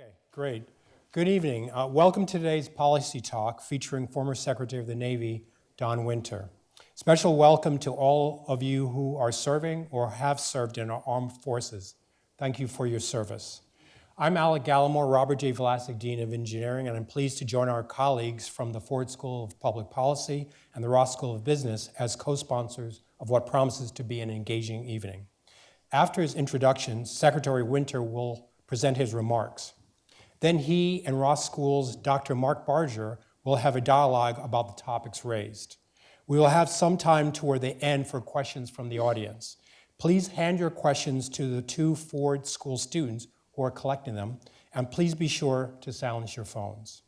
Okay, great. Good evening. Uh, welcome to today's policy talk featuring former Secretary of the Navy, Don Winter. Special welcome to all of you who are serving or have served in our armed forces. Thank you for your service. I'm Alec Gallimore, Robert J. Vlasic Dean of Engineering, and I'm pleased to join our colleagues from the Ford School of Public Policy and the Ross School of Business as co-sponsors of what promises to be an engaging evening. After his introduction, Secretary Winter will present his remarks. Then he and Ross School's Dr. Mark Barger will have a dialogue about the topics raised. We will have some time toward the end for questions from the audience. Please hand your questions to the two Ford School students who are collecting them, and please be sure to silence your phones.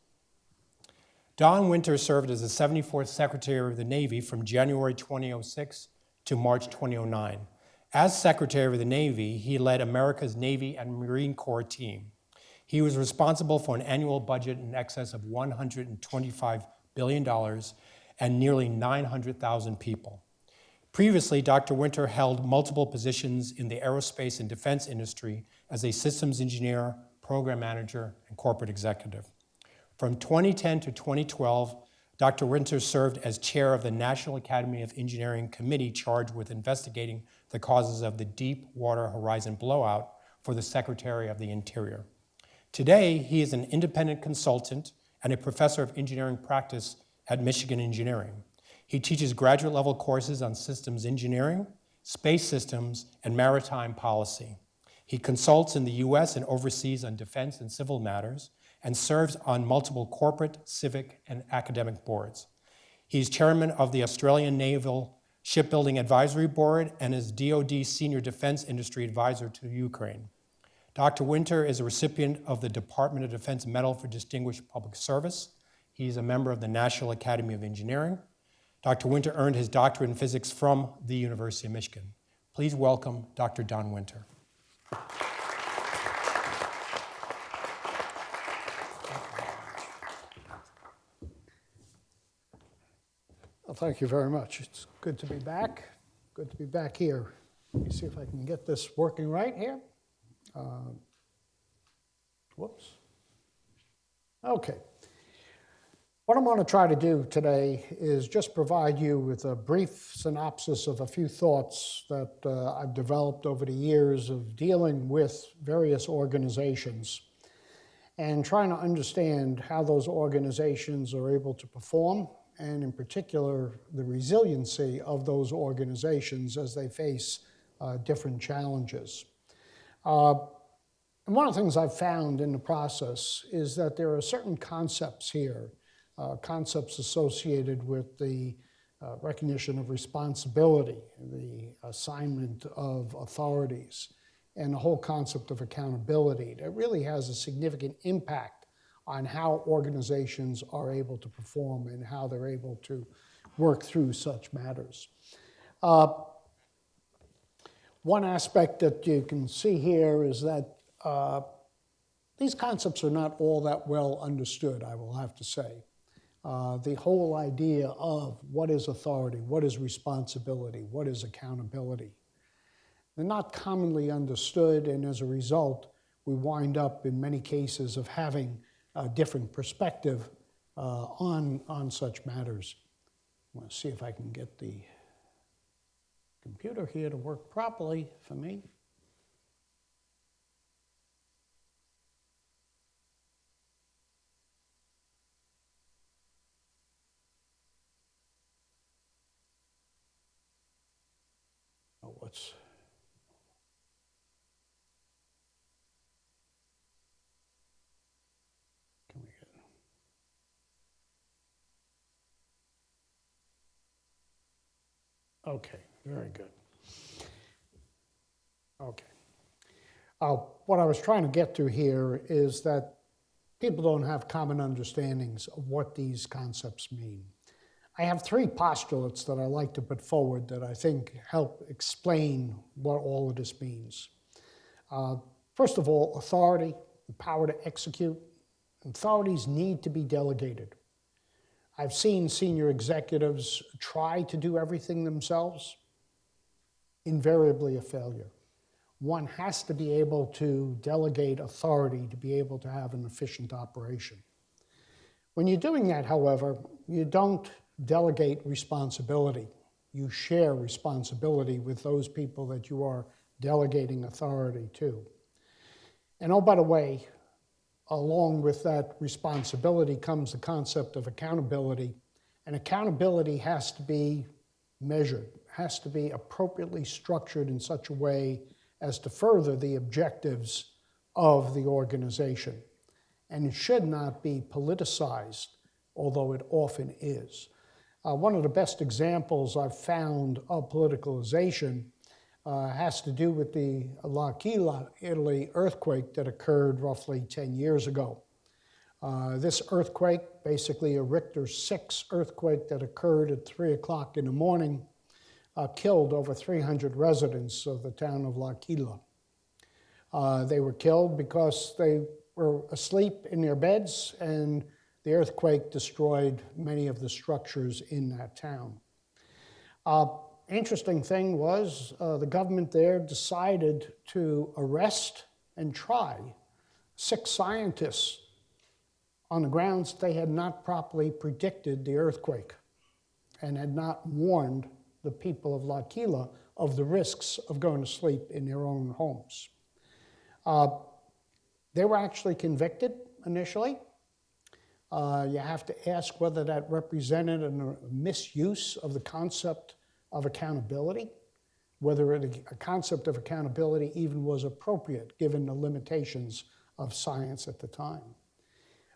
Don Winter served as the 74th Secretary of the Navy from January 2006 to March 2009. As Secretary of the Navy, he led America's Navy and Marine Corps team. He was responsible for an annual budget in excess of $125 billion and nearly 900,000 people. Previously, Dr. Winter held multiple positions in the aerospace and defense industry as a systems engineer, program manager, and corporate executive. From 2010 to 2012, Dr. Winter served as chair of the National Academy of Engineering committee charged with investigating the causes of the Deepwater Horizon blowout for the Secretary of the Interior. Today, he is an independent consultant and a professor of engineering practice at Michigan Engineering. He teaches graduate level courses on systems engineering, space systems, and maritime policy. He consults in the US and overseas on defense and civil matters and serves on multiple corporate, civic, and academic boards. He's chairman of the Australian Naval Shipbuilding Advisory Board and is DoD Senior Defense Industry Advisor to Ukraine. Dr. Winter is a recipient of the Department of Defense Medal for Distinguished Public Service. He's a member of the National Academy of Engineering. Dr. Winter earned his doctorate in physics from the University of Michigan. Please welcome Dr. Don Winter. Well, thank you very much. It's good to be back. Good to be back here. Let me see if I can get this working right here. Uh, whoops. Okay. What I'm going to try to do today is just provide you with a brief synopsis of a few thoughts that uh, I've developed over the years of dealing with various organizations and trying to understand how those organizations are able to perform and in particular the resiliency of those organizations as they face uh, different challenges. Uh, and one of the things I've found in the process is that there are certain concepts here, uh, concepts associated with the uh, recognition of responsibility, the assignment of authorities, and the whole concept of accountability that really has a significant impact on how organizations are able to perform and how they're able to work through such matters. Uh, one aspect that you can see here is that uh, these concepts are not all that well understood, I will have to say. Uh, the whole idea of what is authority, what is responsibility, what is accountability. They're not commonly understood, and as a result, we wind up in many cases of having a different perspective uh, on, on such matters. I want to see if I can get the computer here to work properly for me. Oh, what's Okay, very good. Okay. Uh, what I was trying to get to here is that people don't have common understandings of what these concepts mean. I have three postulates that I like to put forward that I think help explain what all of this means. Uh, first of all, authority, the power to execute. Authorities need to be delegated. I've seen senior executives try to do everything themselves, invariably a failure. one has to be able to delegate authority to be able to have an efficient operation. When you're doing that, however, you don't delegate responsibility. You share responsibility with those people that you are delegating authority to. And oh, by the way, along with that responsibility comes the concept of accountability. And accountability has to be measured, has to be appropriately structured in such a way as to further the objectives of the organization. And it should not be politicized, although it often is. Uh, one of the best examples I've found of politicalization uh, has to do with the L'Aquila, Italy earthquake that occurred roughly 10 years ago. Uh, this earthquake, basically a Richter 6 earthquake that occurred at 3 o'clock in the morning, uh, killed over 300 residents of the town of L'Aquila. Uh, they were killed because they were asleep in their beds and the earthquake destroyed many of the structures in that town. Uh, interesting thing was uh, the government there decided to arrest and try six scientists on the grounds they had not properly predicted the earthquake and had not warned the people of L'Aquila of the risks of going to sleep in their own homes. Uh, they were actually convicted initially. Uh, you have to ask whether that represented a misuse of the concept of accountability, whether it, a concept of accountability even was appropriate given the limitations of science at the time.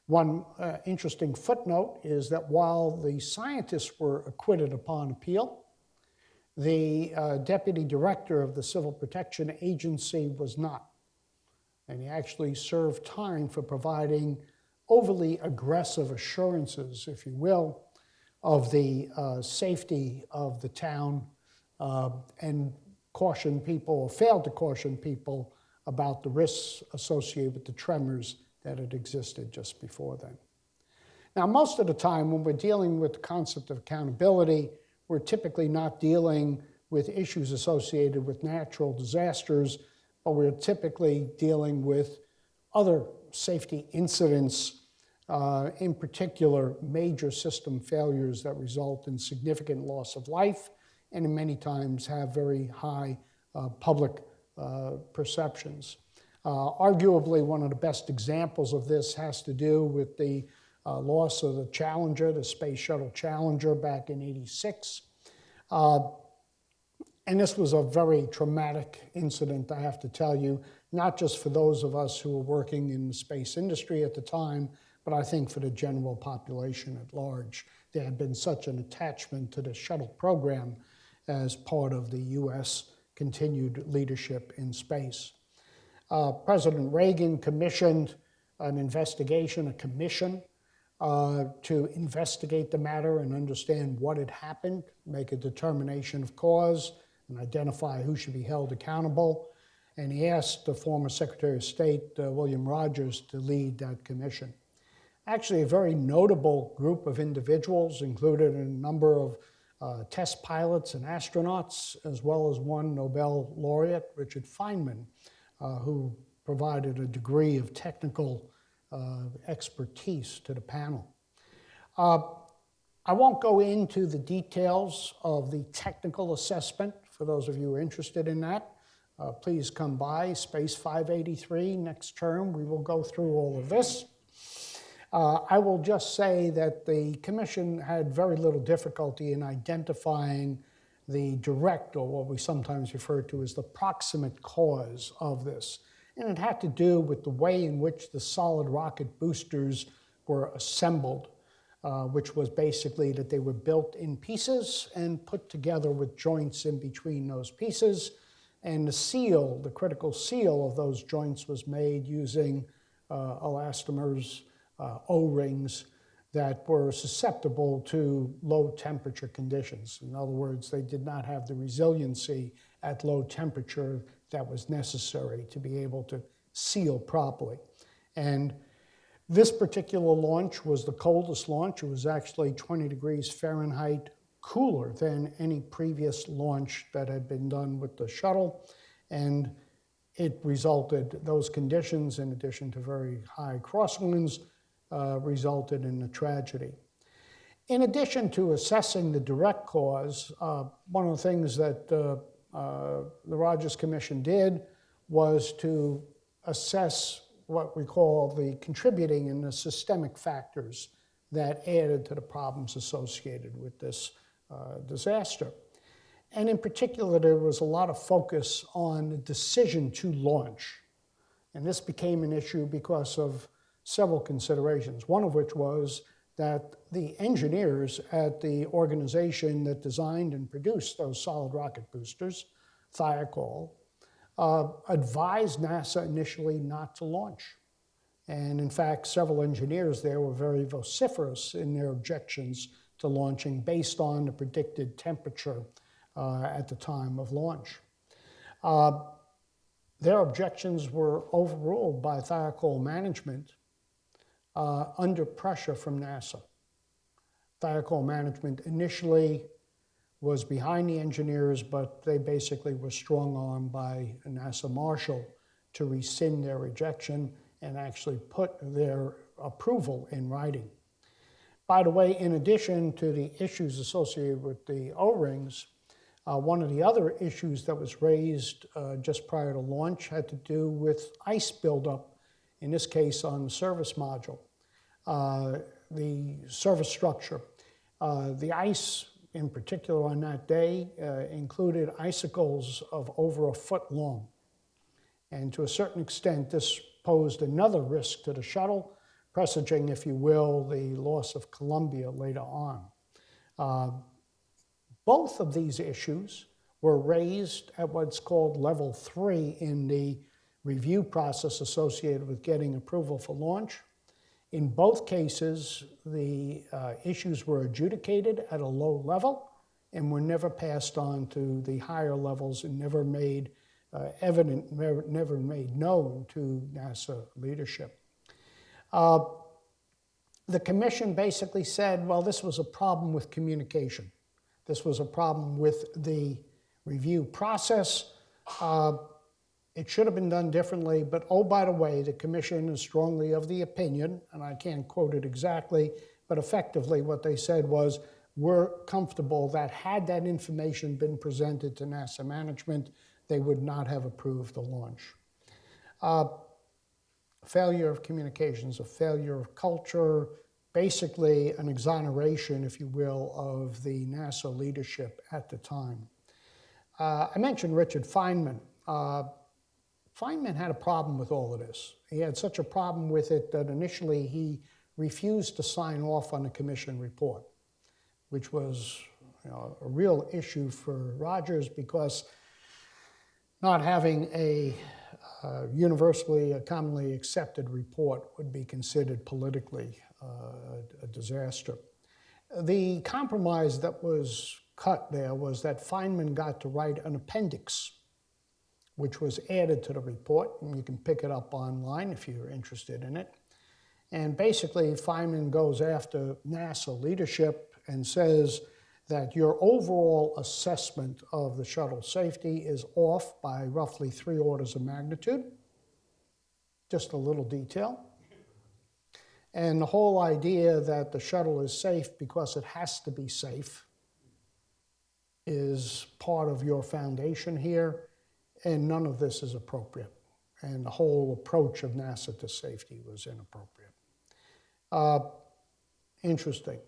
One uh, interesting footnote is that while the scientists were acquitted upon appeal, the uh, deputy director of the Civil Protection Agency was not. And he actually served time for providing overly aggressive assurances, if you will, of the uh, safety of the town uh, and caution people, or failed to caution people about the risks associated with the tremors that had existed just before then. Now, most of the time when we're dealing with the concept of accountability, we're typically not dealing with issues associated with natural disasters, but we're typically dealing with other safety incidents uh, in particular, major system failures that result in significant loss of life and in many times have very high uh, public uh, perceptions. Uh, arguably, one of the best examples of this has to do with the uh, loss of the Challenger, the Space Shuttle Challenger, back in 86. Uh, and this was a very traumatic incident, I have to tell you, not just for those of us who were working in the space industry at the time, but I think for the general population at large. There had been such an attachment to the shuttle program as part of the U.S. continued leadership in space. Uh, President Reagan commissioned an investigation, a commission, uh, to investigate the matter and understand what had happened, make a determination of cause, and identify who should be held accountable. And he asked the former Secretary of State, uh, William Rogers, to lead that commission actually a very notable group of individuals, included a number of uh, test pilots and astronauts, as well as one Nobel laureate, Richard Feynman, uh, who provided a degree of technical uh, expertise to the panel. Uh, I won't go into the details of the technical assessment for those of you who are interested in that. Uh, please come by Space 583 next term. We will go through all of this. Uh, I will just say that the commission had very little difficulty in identifying the direct, or what we sometimes refer to as the proximate cause of this. And it had to do with the way in which the solid rocket boosters were assembled, uh, which was basically that they were built in pieces and put together with joints in between those pieces. And the seal, the critical seal of those joints was made using uh, elastomers uh, O-rings that were susceptible to low temperature conditions. In other words, they did not have the resiliency at low temperature that was necessary to be able to seal properly. And this particular launch was the coldest launch. It was actually 20 degrees Fahrenheit cooler than any previous launch that had been done with the shuttle. And it resulted, those conditions, in addition to very high crosswinds, uh, resulted in a tragedy. In addition to assessing the direct cause, uh, one of the things that uh, uh, the Rogers Commission did was to assess what we call the contributing and the systemic factors that added to the problems associated with this uh, disaster. And in particular, there was a lot of focus on the decision to launch. And this became an issue because of several considerations, one of which was that the engineers at the organization that designed and produced those solid rocket boosters, Thiokol, uh, advised NASA initially not to launch. And in fact, several engineers there were very vociferous in their objections to launching based on the predicted temperature uh, at the time of launch. Uh, their objections were overruled by Thiokol management uh, under pressure from NASA. Thiokol management initially was behind the engineers, but they basically were strong armed by NASA Marshall to rescind their rejection and actually put their approval in writing. By the way, in addition to the issues associated with the O-rings, uh, one of the other issues that was raised uh, just prior to launch had to do with ice buildup, in this case on the service module, the service structure. Uh, the ice, in particular on that day, uh, included icicles of over a foot long. And to a certain extent, this posed another risk to the shuttle, presaging, if you will, the loss of Columbia later on. Uh, both of these issues were raised at what's called level three in the review process associated with getting approval for launch. In both cases, the uh, issues were adjudicated at a low level and were never passed on to the higher levels and never made uh, evident, never, made known to NASA leadership. Uh, the commission basically said, well, this was a problem with communication. This was a problem with the review process. It should have been done differently, but oh, by the way, the commission is strongly of the opinion, and I can't quote it exactly, but effectively what they said was, we're comfortable that had that information been presented to NASA management, they would not have approved the launch. Uh, failure of communications, a failure of culture, basically an exoneration, if you will, of the NASA leadership at the time. Uh, I mentioned Richard Feynman. Uh, Feynman had a problem with all of this. He had such a problem with it that initially he refused to sign off on the commission report, which was you know, a real issue for Rogers because not having a uh, universally, a commonly accepted report would be considered politically uh, a disaster. The compromise that was cut there was that Feynman got to write an appendix, which was added to the report, and you can pick it up online if you're interested in it. And basically, Feynman goes after NASA leadership and says, that your overall assessment of the shuttle safety is off by roughly three orders of magnitude. Just a little detail. And the whole idea that the shuttle is safe because it has to be safe is part of your foundation here, and none of this is appropriate. And the whole approach of NASA to safety was inappropriate. Uh, interesting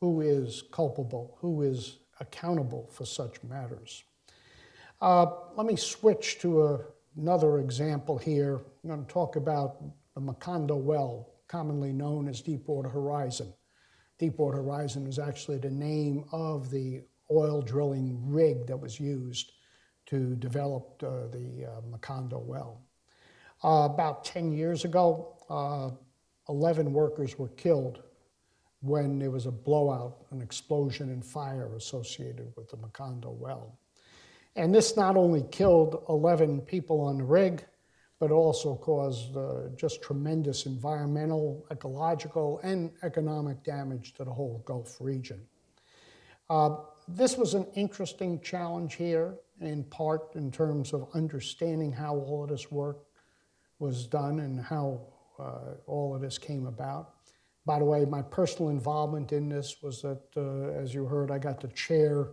who is culpable, who is accountable for such matters. Uh, let me switch to a, another example here. I'm going to talk about the Macondo well, commonly known as Deepwater Horizon. Deepwater Horizon is actually the name of the oil drilling rig that was used to develop uh, the uh, Macondo well. Uh, about 10 years ago, uh, 11 workers were killed when there was a blowout, an explosion and fire associated with the Macondo well. And this not only killed 11 people on the rig, but also caused uh, just tremendous environmental, ecological, and economic damage to the whole Gulf region. Uh, this was an interesting challenge here in part in terms of understanding how all of this work was done and how uh, all of this came about. By the way, my personal involvement in this was that, uh, as you heard, I got to chair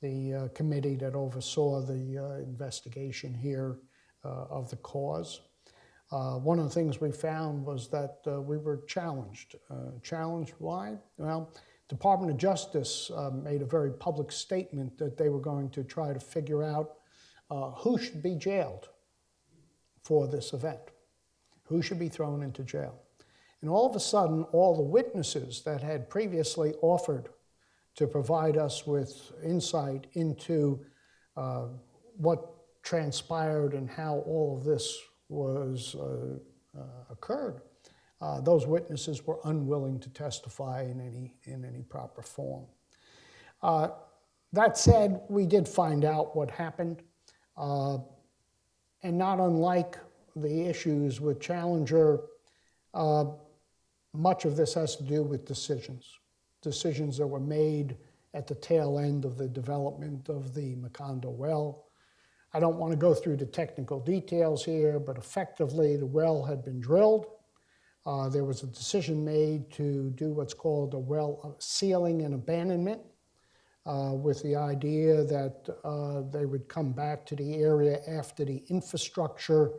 the uh, committee that oversaw the uh, investigation here uh, of the cause. Uh, one of the things we found was that we were challenged. Challenged why? Well, Department of Justice uh, made a very public statement that they were going to try to figure out uh, who should be jailed for this event, who should be thrown into jail. And all of a sudden, all the witnesses that had previously offered to provide us with insight into uh, what transpired and how all of this was uh, uh, occurred, uh, those witnesses were unwilling to testify in any in any proper form. Uh, that said, we did find out what happened, uh, and not unlike the issues with Challenger, uh, much of this has to do with decisions, decisions that were made at the tail end of the development of the Macondo well. I don't want to go through the technical details here, but effectively the well had been drilled. Uh, there was a decision made to do what's called a well sealing and abandonment, uh, with the idea that uh, they would come back to the area after the infrastructure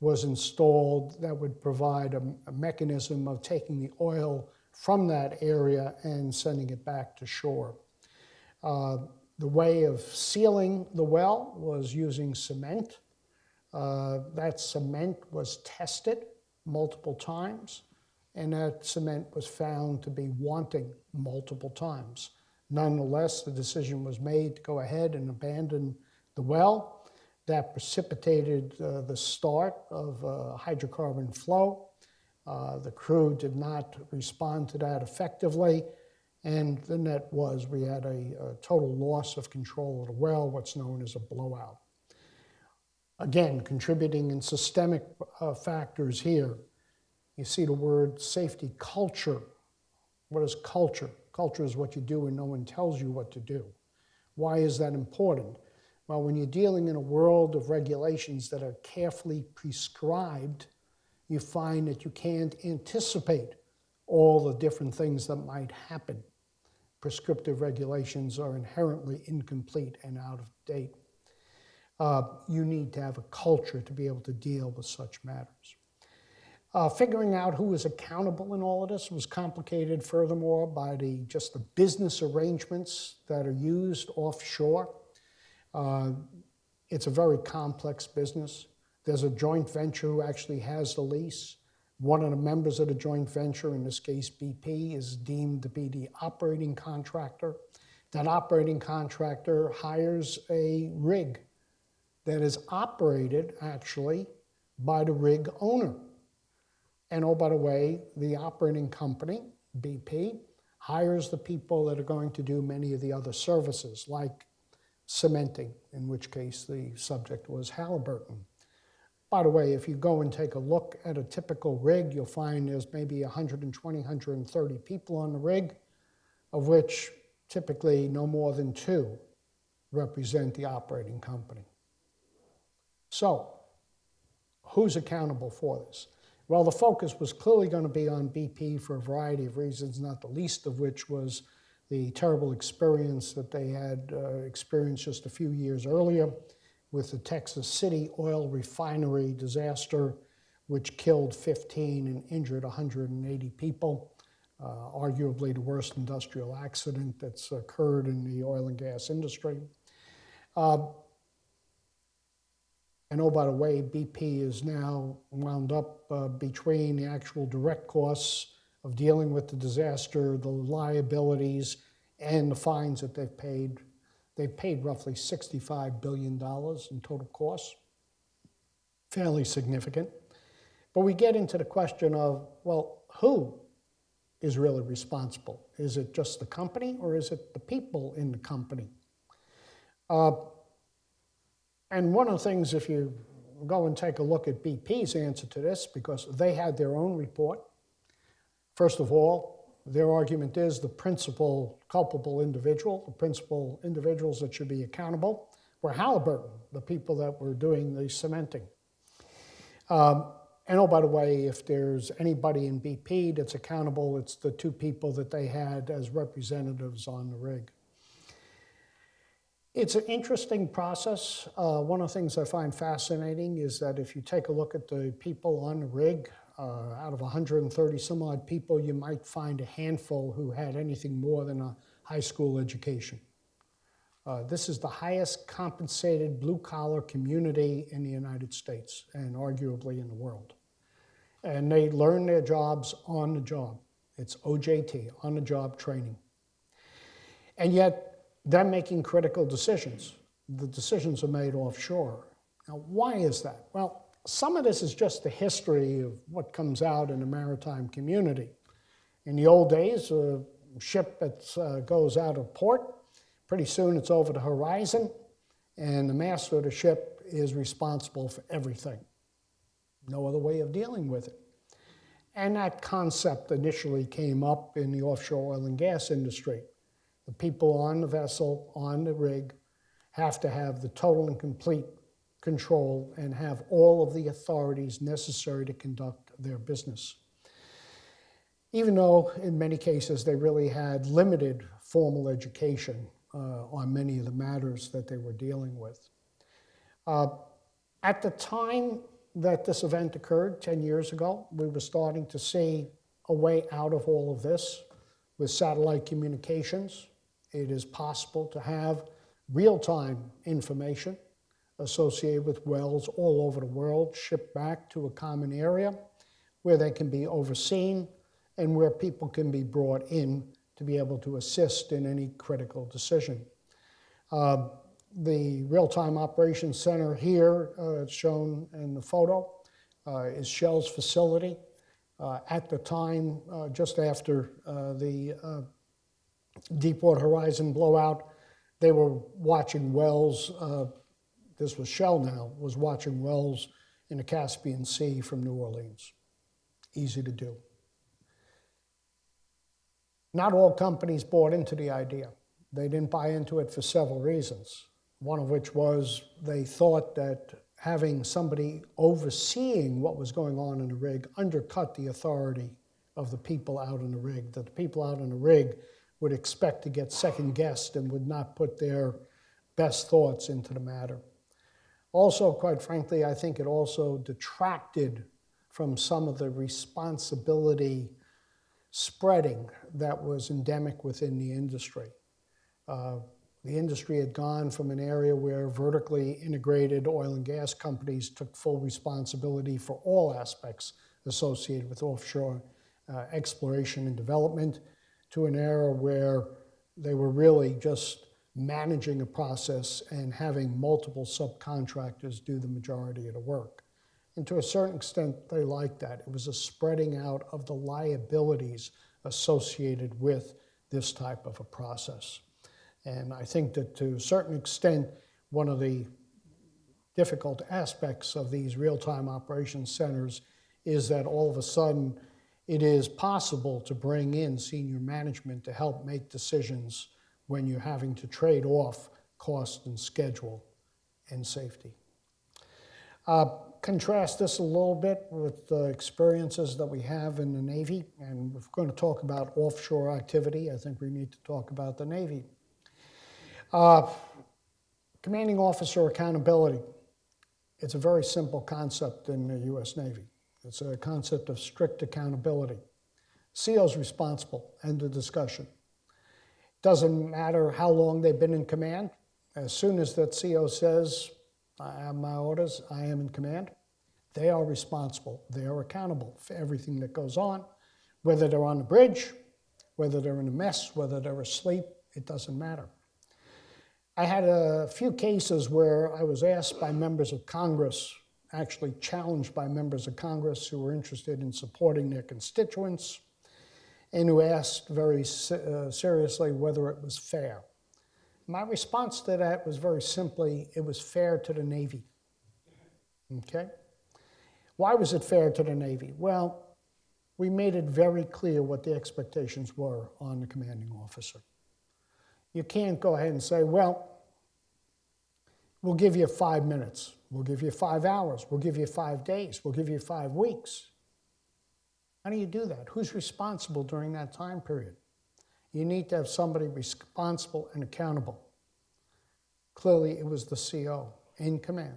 was installed that would provide a, a mechanism of taking the oil from that area and sending it back to shore. Uh, the way of sealing the well was using cement. Uh, that cement was tested multiple times, and that cement was found to be wanting multiple times. Nonetheless, the decision was made to go ahead and abandon the well. That precipitated uh, the start of uh, hydrocarbon flow. Uh, the crew did not respond to that effectively, and the net was we had a, a total loss of control of the well, what's known as a blowout. Again, contributing in systemic uh, factors here. You see the word safety culture. What is culture? Culture is what you do when no one tells you what to do. Why is that important? Well, when you're dealing in a world of regulations that are carefully prescribed, you find that you can't anticipate all the different things that might happen. Prescriptive regulations are inherently incomplete and out of date. Uh, you need to have a culture to be able to deal with such matters. Uh, figuring out who is accountable in all of this was complicated furthermore by the just the business arrangements that are used offshore. Uh, it's a very complex business. There's a joint venture who actually has the lease. One of the members of the joint venture, in this case BP, is deemed to be the operating contractor. That operating contractor hires a rig that is operated actually by the rig owner. And oh, by the way, the operating company, BP, hires the people that are going to do many of the other services, like cementing, in which case the subject was Halliburton. By the way, if you go and take a look at a typical rig, you'll find there's maybe 120, 130 people on the rig, of which typically no more than two represent the operating company. So, who's accountable for this? Well, the focus was clearly going to be on BP for a variety of reasons, not the least of which was the terrible experience that they had uh, experienced just a few years earlier with the Texas City oil refinery disaster, which killed 15 and injured 180 people. Uh, arguably the worst industrial accident that's occurred in the oil and gas industry. Uh, and oh, by the way, BP is now wound up uh, between the actual direct costs of dealing with the disaster, the liabilities, and the fines that they've paid. They've paid roughly $65 billion in total costs, fairly significant. But we get into the question of, well, who is really responsible? Is it just the company or is it the people in the company? Uh, and one of the things, if you go and take a look at BP's answer to this, because they had their own report, first of all, their argument is the principal culpable individual, the principal individuals that should be accountable, were Halliburton, the people that were doing the cementing. Um, and oh, by the way, if there's anybody in BP that's accountable, it's the two people that they had as representatives on the rig. It's an interesting process. Uh, one of the things I find fascinating is that if you take a look at the people on the rig, uh, out of 130 some odd people, you might find a handful who had anything more than a high school education. Uh, this is the highest compensated blue collar community in the United States and arguably in the world. And they learn their jobs on the job. It's OJT, on the job training. And yet, they're making critical decisions. The decisions are made offshore. Now, why is that? Well, some of this is just the history of what comes out in the maritime community. In the old days, a ship that uh, goes out of port, pretty soon it's over the horizon, and the master of the ship is responsible for everything. No other way of dealing with it. And that concept initially came up in the offshore oil and gas industry. The people on the vessel, on the rig, have to have the total and complete control and have all of the authorities necessary to conduct their business. Even though in many cases they really had limited formal education uh, on many of the matters that they were dealing with. Uh, at the time that this event occurred 10 years ago, we were starting to see a way out of all of this with satellite communications. It is possible to have real-time information associated with wells all over the world shipped back to a common area where they can be overseen and where people can be brought in to be able to assist in any critical decision. Uh, the real-time operations center here, uh, shown in the photo, uh, is Shell's facility. Uh, at the time, uh, just after uh, the Deepwater Horizon blowout, they were watching wells. Uh, this was Shell now, was watching wells in the Caspian Sea from New Orleans. Easy to do. Not all companies bought into the idea. They didn't buy into it for several reasons. One of which was they thought that having somebody overseeing what was going on in the rig undercut the authority of the people out in the rig, that the people out in the rig would expect to get second guessed and would not put their best thoughts into the matter. Also, quite frankly, I think it also detracted from some of the responsibility spreading that was endemic within the industry. Uh, the industry had gone from an area where vertically integrated oil and gas companies took full responsibility for all aspects associated with offshore uh, exploration and development to an era where they were really just managing a process and having multiple subcontractors do the majority of the work. And to a certain extent, they liked that. It was a spreading out of the liabilities associated with this type of a process. And I think that to a certain extent, one of the difficult aspects of these real-time operations centers is that all of a sudden it is possible to bring in senior management to help make decisions when you're having to trade off cost and schedule and safety. Uh, contrast this a little bit with the experiences that we have in the Navy, and we're going to talk about offshore activity, I think we need to talk about the Navy. Uh, commanding officer accountability. It's a very simple concept in the U.S. Navy. It's a concept of strict accountability. CO is responsible, end of discussion. Doesn't matter how long they've been in command. As soon as that CO says, I have my orders, I am in command, they are responsible. They are accountable for everything that goes on, whether they're on the bridge, whether they're in a mess, whether they're asleep, it doesn't matter. I had a few cases where I was asked by members of Congress actually challenged by members of Congress who were interested in supporting their constituents and who asked very uh, seriously whether it was fair. My response to that was very simply, it was fair to the Navy. Okay? Why was it fair to the Navy? Well, we made it very clear what the expectations were on the commanding officer. You can't go ahead and say, well, We'll give you five minutes. We'll give you five hours. We'll give you five days. We'll give you five weeks. How do you do that? Who's responsible during that time period? You need to have somebody responsible and accountable. Clearly, it was the CO in command.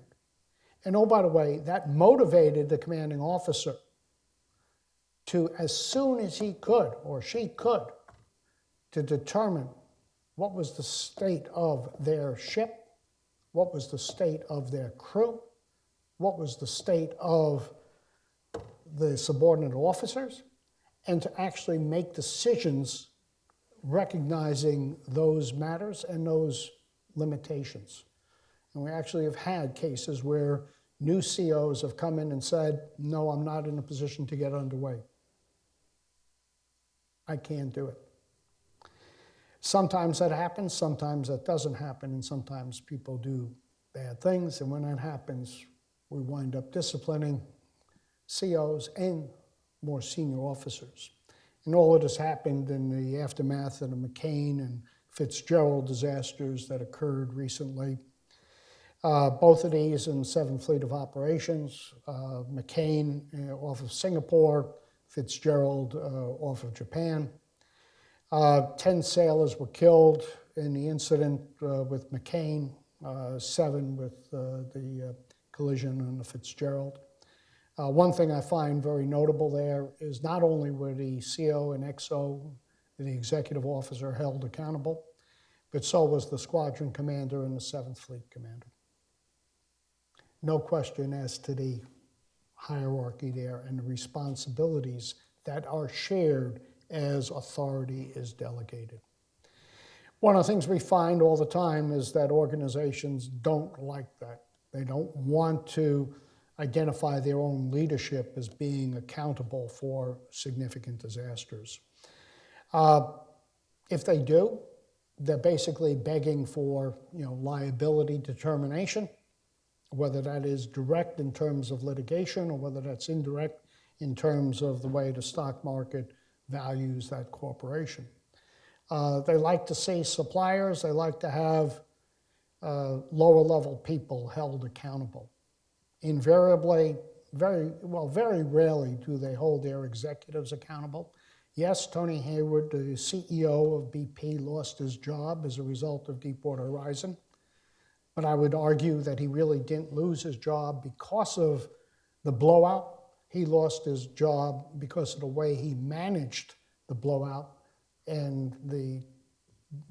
And oh, by the way, that motivated the commanding officer to, as soon as he could or she could, to determine what was the state of their ship, what was the state of their crew, what was the state of the subordinate officers, and to actually make decisions recognizing those matters and those limitations. And we actually have had cases where new COs have come in and said, no, I'm not in a position to get underway. I can't do it. Sometimes that happens, sometimes that doesn't happen, and sometimes people do bad things. And when that happens, we wind up disciplining COs and more senior officers. And all of this happened in the aftermath of the McCain and Fitzgerald disasters that occurred recently. Uh, both of these in 7th Fleet of Operations, uh, McCain uh, off of Singapore, Fitzgerald uh, off of Japan. Uh, 10 sailors were killed in the incident uh, with McCain, seven with the collision on the Fitzgerald. Uh, one thing I find very notable there is not only were the CO and XO, the executive officer, held accountable, but so was the squadron commander and the 7th Fleet commander. No question as to the hierarchy there and the responsibilities that are shared as authority is delegated. One of the things we find all the time is that organizations don't like that. They don't want to identify their own leadership as being accountable for significant disasters. Uh, if they do, they're basically begging for you know, liability determination, whether that is direct in terms of litigation or whether that's indirect in terms of the way the stock market values that corporation. Uh, they like to see suppliers, they like to have uh, lower level people held accountable. Invariably, very well, very rarely do they hold their executives accountable. Yes, Tony Hayward, the CEO of BP, lost his job as a result of Deepwater Horizon. But I would argue that he really didn't lose his job because of the blowout. He lost his job because of the way he managed the blowout and the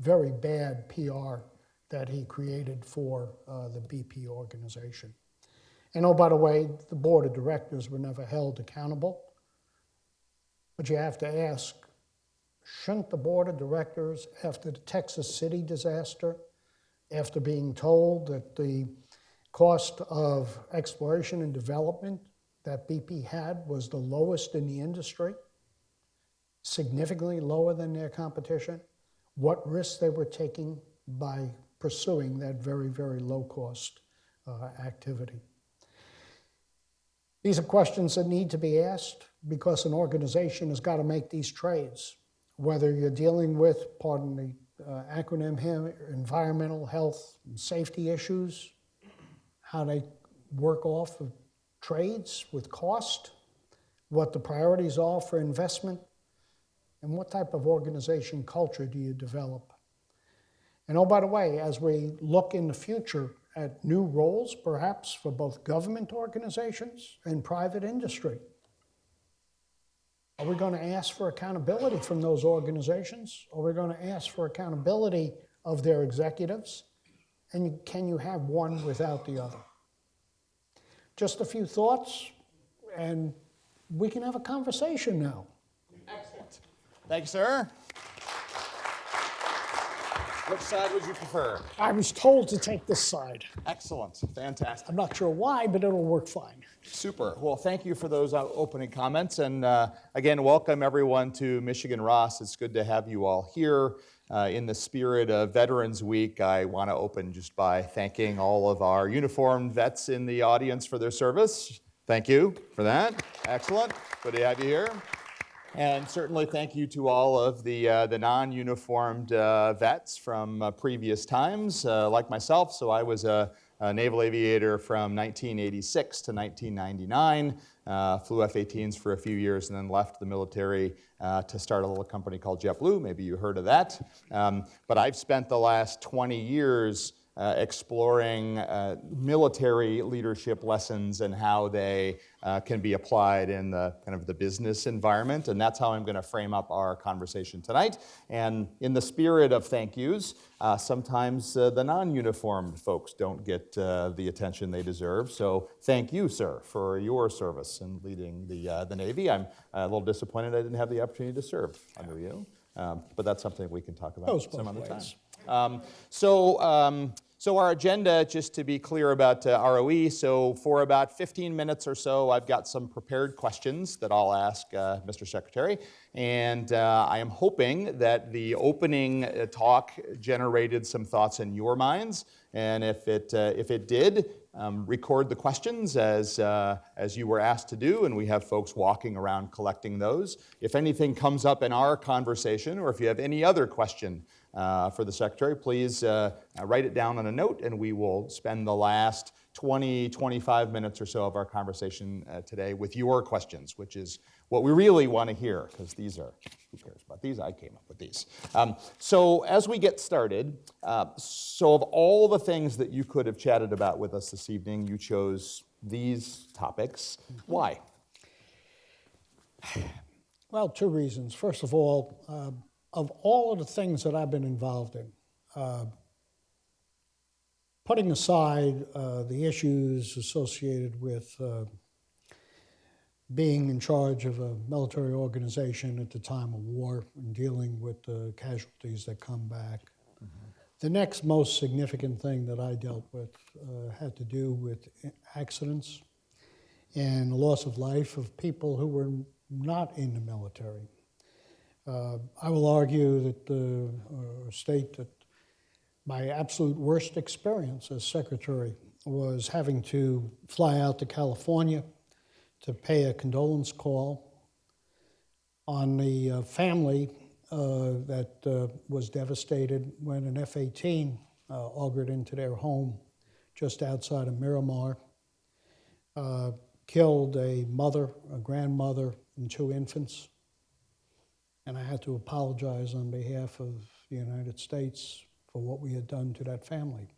very bad PR that he created for uh, the BP organization. And oh, by the way, the board of directors were never held accountable. But you have to ask shouldn't the board of directors, after the Texas City disaster, after being told that the cost of exploration and development that BP had was the lowest in the industry, significantly lower than their competition, what risks they were taking by pursuing that very, very low cost uh, activity. These are questions that need to be asked because an organization has got to make these trades. Whether you're dealing with, pardon the uh, acronym here, environmental health and safety issues, how they work off of trades with cost, what the priorities are for investment, and what type of organization culture do you develop. And oh, by the way, as we look in the future at new roles, perhaps for both government organizations and private industry. Are we going to ask for accountability from those organizations? Are we going to ask for accountability of their executives? And can you have one without the other? Just a few thoughts, and we can have a conversation now. Excellent. Thank you, sir. Which side would you prefer? I was told to take this side. Excellent. Fantastic. I'm not sure why, but it'll work fine. Super. Well, thank you for those uh, opening comments. And uh, again, welcome everyone to Michigan Ross. It's good to have you all here. Uh, in the spirit of Veterans Week, I want to open just by thanking all of our uniformed vets in the audience for their service. Thank you for that. Excellent. Good to have you here. And certainly thank you to all of the, uh, the non-uniformed uh, vets from uh, previous times, uh, like myself. So I was a, a naval aviator from 1986 to 1999. Uh, flew F-18s for a few years and then left the military uh, to start a little company called JetBlue. Maybe you heard of that. Um, but I've spent the last 20 years uh, exploring uh, military leadership lessons and how they uh, can be applied in the kind of the business environment. And that's how I'm going to frame up our conversation tonight. And in the spirit of thank yous, uh, sometimes uh, the non-uniformed folks don't get uh, the attention they deserve. So thank you, sir, for your service in leading the, uh, the Navy. I'm a little disappointed I didn't have the opportunity to serve under you. Um, but that's something we can talk about some other time. Um, so, um, so our agenda, just to be clear about uh, ROE, so for about 15 minutes or so, I've got some prepared questions that I'll ask uh, Mr. Secretary, and uh, I am hoping that the opening uh, talk generated some thoughts in your minds, and if it uh, if it did, um, record the questions as, uh, as you were asked to do, and we have folks walking around collecting those. If anything comes up in our conversation, or if you have any other question uh, for the Secretary, please uh, write it down on a note, and we will spend the last 20, 25 minutes or so of our conversation uh, today with your questions, which is what we really want to hear, because these are, who cares about these? I came up with these. Um, so as we get started, uh, so of all the things that you could have chatted about with us this evening, you chose these topics. Why? Well, two reasons. First of all, uh, of all of the things that I've been involved in, uh, putting aside uh, the issues associated with uh, being in charge of a military organization at the time of war and dealing with the casualties that come back, the next most significant thing that I dealt with uh, had to do with accidents and the loss of life of people who were not in the military. Uh, I will argue that the or state that my absolute worst experience as secretary was having to fly out to California to pay a condolence call on the uh, family uh, that uh, was devastated when an F 18 uh, augered into their home just outside of Miramar, uh, killed a mother, a grandmother, and two infants. And I had to apologize on behalf of the United States for what we had done to that family.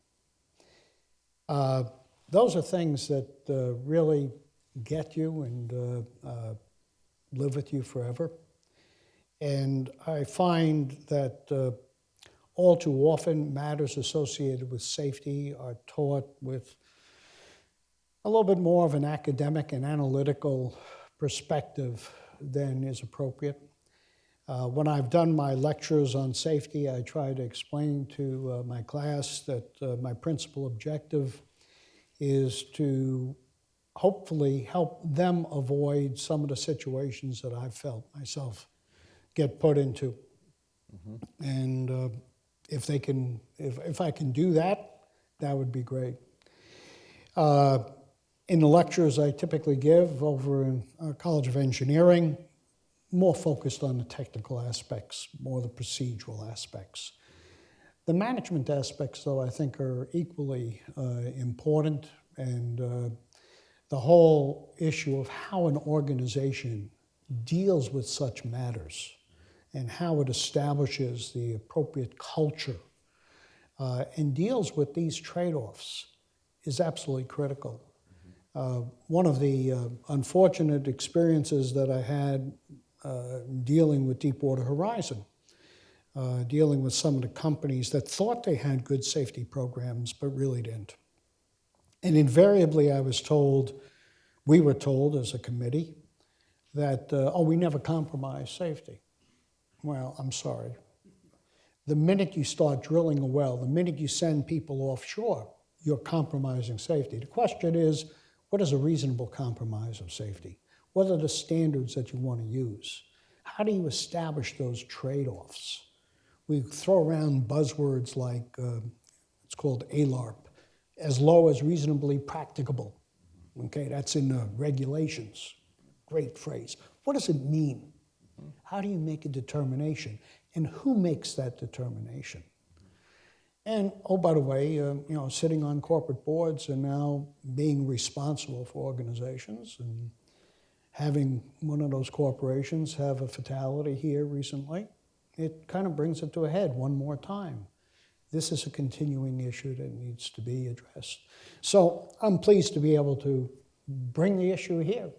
Uh, those are things that uh, really get you and uh, uh, live with you forever. And I find that uh, all too often matters associated with safety are taught with a little bit more of an academic and analytical perspective than is appropriate. Uh, when I've done my lectures on safety, I try to explain to uh, my class that uh, my principal objective is to hopefully help them avoid some of the situations that I've felt myself get put into. And uh, if they can, if, if I can do that, that would be great. Uh, in the lectures I typically give over in our College of Engineering, more focused on the technical aspects, more the procedural aspects. The management aspects, though, I think are equally uh, important, and uh, the whole issue of how an organization deals with such matters and how it establishes the appropriate culture uh, and deals with these trade offs is absolutely critical. Uh, one of the uh, unfortunate experiences that I had dealing with Deepwater Horizon, uh, dealing with some of the companies that thought they had good safety programs but really didn't. And invariably, I was told, we were told as a committee, that, uh, oh, we never compromise safety. Well, I'm sorry. The minute you start drilling a well, the minute you send people offshore, you're compromising safety. The question is, what is a reasonable compromise of safety? What are the standards that you want to use? How do you establish those trade offs? We throw around buzzwords like uh, it's called ALARP, as low as reasonably practicable. Okay, that's in the regulations. Great phrase. What does it mean? How do you make a determination? And who makes that determination? And, oh, by the way, uh, you know, sitting on corporate boards and now being responsible for organizations and having one of those corporations have a fatality here recently, it kind of brings it to a head one more time. This is a continuing issue that needs to be addressed. So I'm pleased to be able to bring the issue here.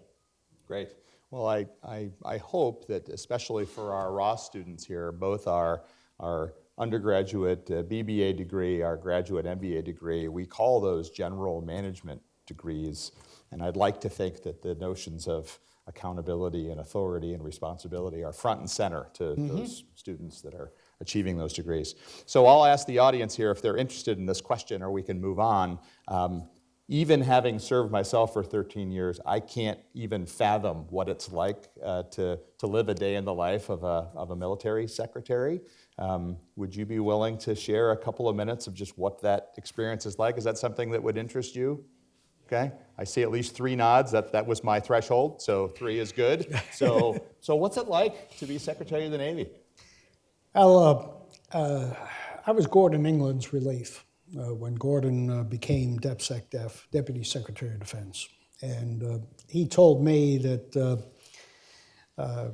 Great. Well, I, I, I hope that especially for our Ross students here, both our, our undergraduate uh, BBA degree, our graduate MBA degree, we call those general management degrees. And I'd like to think that the notions of accountability and authority and responsibility are front and center to those students that are achieving those degrees. So I'll ask the audience here if they're interested in this question or we can move on. Um, even having served myself for 13 years, I can't even fathom what it's like uh, to, to live a day in the life of a, of a military secretary. Um, would you be willing to share a couple of minutes of just what that experience is like? Is that something that would interest you? Okay, I see at least three nods. That, that was my threshold, so three is good. So, so what's it like to be Secretary of the Navy? Well, uh, uh, I was Gordon England's relief uh, when Gordon uh, became DepSecDef, Deputy Secretary of Defense. And uh, he told me that uh, uh,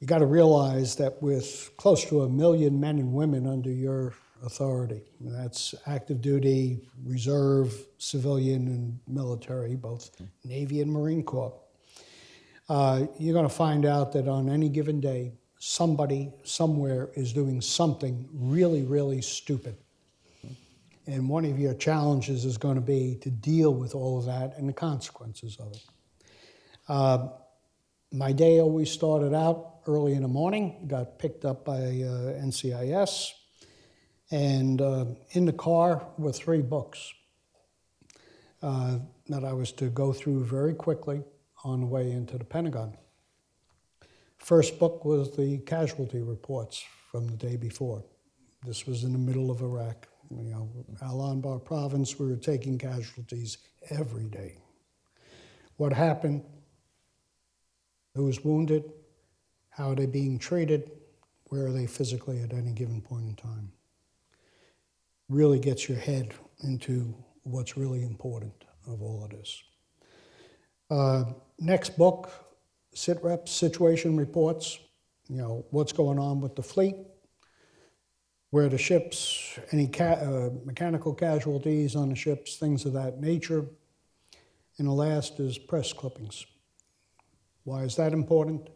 you got to realize that with close to a million men and women under your authority, and that's active duty, reserve, civilian, and military, both Navy and Marine Corps, uh, you're going to find out that on any given day, somebody somewhere is doing something really, really stupid. And one of your challenges is going to be to deal with all of that and the consequences of it. Uh, my day always started out early in the morning, got picked up by uh, NCIS, and uh, in the car were three books uh, that I was to go through very quickly on the way into the Pentagon. First book was the casualty reports from the day before. This was in the middle of Iraq. You know, Al Anbar province, we were taking casualties every day. What happened? Who was wounded? How are they being treated? Where are they physically at any given point in time? Really gets your head into what's really important of all of this. Uh, next book, SITREP, Situation Reports. You know, what's going on with the fleet, where the ships, any ca- uh, mechanical casualties on the ships, things of that nature. And the last is press clippings. Why is that important?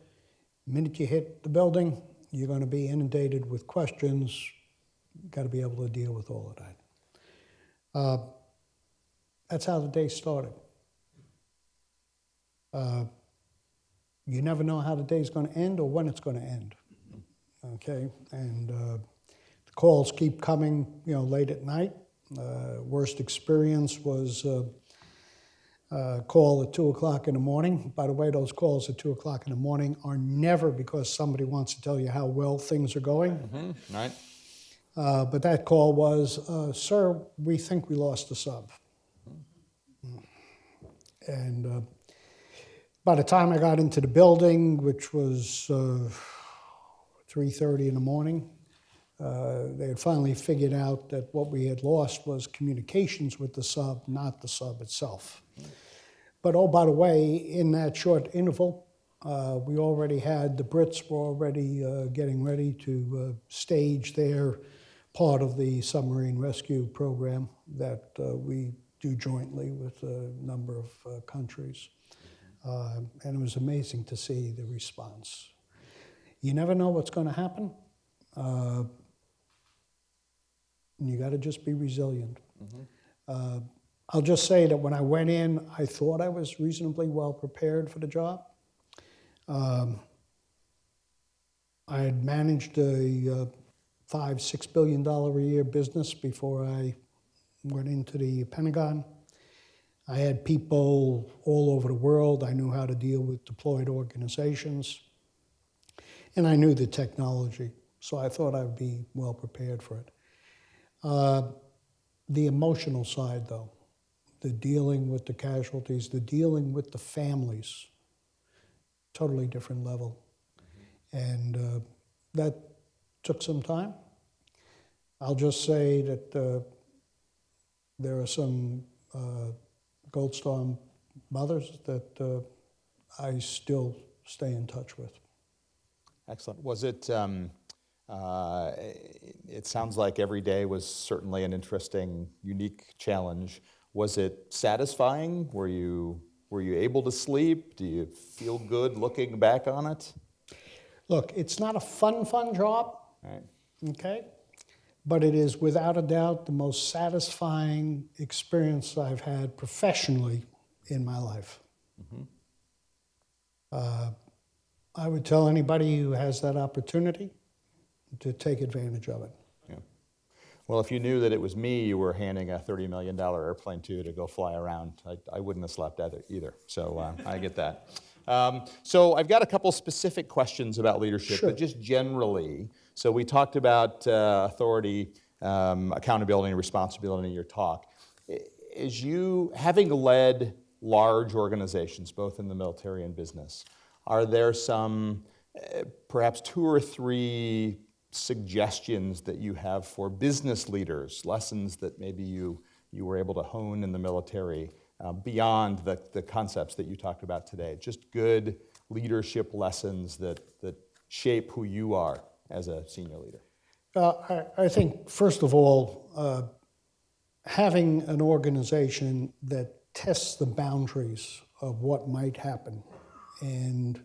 The minute you hit the building, you're going to be inundated with questions. Got to be able to deal with all of that. Uh, that's how the day started. Uh, you never know how the day's going to end or when it's going to end. Okay, and uh, the calls keep coming, you know, late at night. Uh, worst experience was uh, a call at two o'clock in the morning. By the way, those calls at two o'clock in the morning are never because somebody wants to tell you how well things are going. Mm-hmm. Right? Uh, but that call was, uh, "Sir, we think we lost a sub." And uh, by the time I got into the building, which was uh, 3:30 in the morning, uh, they had finally figured out that what we had lost was communications with the sub, not the sub itself. But oh, by the way, in that short interval, uh, we already had the Brits were already uh, getting ready to uh, stage their part of the submarine rescue program that uh, we do jointly with a number of uh, countries. Uh, and it was amazing to see the response. You never know what's going to happen. Uh, you got to just be resilient. Uh, I'll just say that when I went in, I thought I was reasonably well prepared for the job. Um, I had managed a uh, five, six billion dollar a year business before I went into the Pentagon. I had people all over the world. I knew how to deal with deployed organizations. And I knew the technology, so I thought I'd be well prepared for it. Uh, the emotional side, though, the dealing with the casualties, the dealing with the families, totally different level. And uh, that took some time. I'll just say that uh, there are some uh, Gold mothers that uh, I still stay in touch with. Excellent. Was it, um, uh, it it sounds like every day was certainly an interesting, unique challenge. Was it satisfying? Were you, were you able to sleep? Do you feel good looking back on it? Look, it's not a fun, fun job, Right. okay? But it is without a doubt the most satisfying experience I've had professionally in my life. Uh, I would tell anybody who has that opportunity to take advantage of it. Yeah. Well, if you knew that it was me you were handing a $30 million airplane to to go fly around, I, I wouldn't have slept either. either. So uh, I get that. Um, so I've got a couple specific questions about leadership, Sure. but just generally. So we talked about uh, authority, um, accountability, and responsibility in your talk. I- As you, having led large organizations, both in the military and business, are there some, uh, perhaps two or three suggestions that you have for business leaders, lessons that maybe you, you were able to hone in the military uh, beyond the, the concepts that you talked about today? Just good leadership lessons that, that shape who you are as a senior leader. Uh, I, I think, first of all, uh, having an organization that tests the boundaries of what might happen and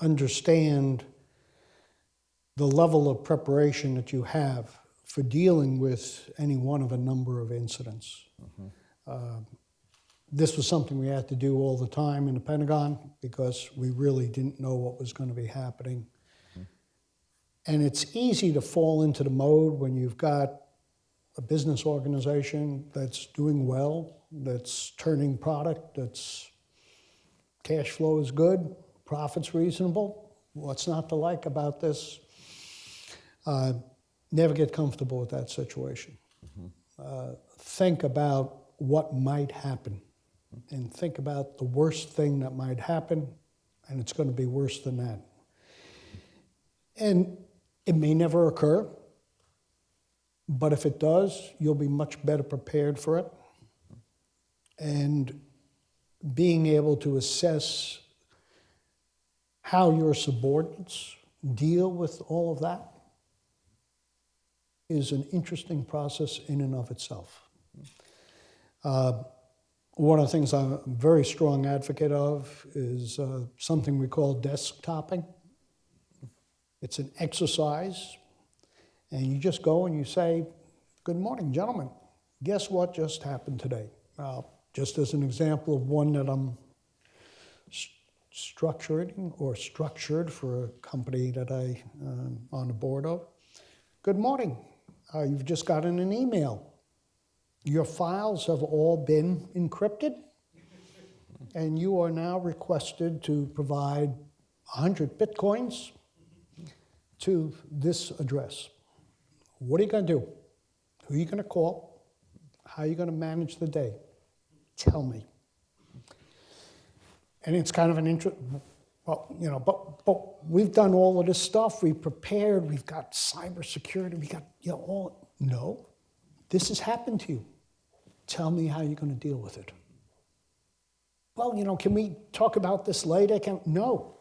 understand the level of preparation that you have for dealing with any one of a number of incidents. Uh, this was something we had to do all the time in the Pentagon because we really didn't know what was going to be happening. And it's easy to fall into the mode when you've got a business organization that's doing well, that's turning product, that's cash flow is good, profits reasonable. What's not to like about this? Uh, never get comfortable with that situation. Uh, think about what might happen and think about the worst thing that might happen, and it's going to be worse than that. And it may never occur, but if it does, you'll be much better prepared for it. And being able to assess how your subordinates deal with all of that is an interesting process in and of itself. Uh, one of the things I'm a very strong advocate of is uh, something we call desk topping. It's an exercise, and you just go and you say, Good morning, gentlemen. Guess what just happened today? Uh, just as an example of one that I'm s- structuring or structured for a company that I um, on the board of. Good morning. Uh, you've just gotten an email. Your files have all been encrypted, and you are now requested to provide 100 bitcoins to this address. What are you going to do? Who are you going to call? How are you going to manage the day? Tell me. And it's kind of an interest. Well, you know, but but we've done all of this stuff. We've prepared. We've got cybersecurity. We got you know all. No, this has happened to you. Tell me how you're going to deal with it. Well, you know, can we talk about this later? Can no.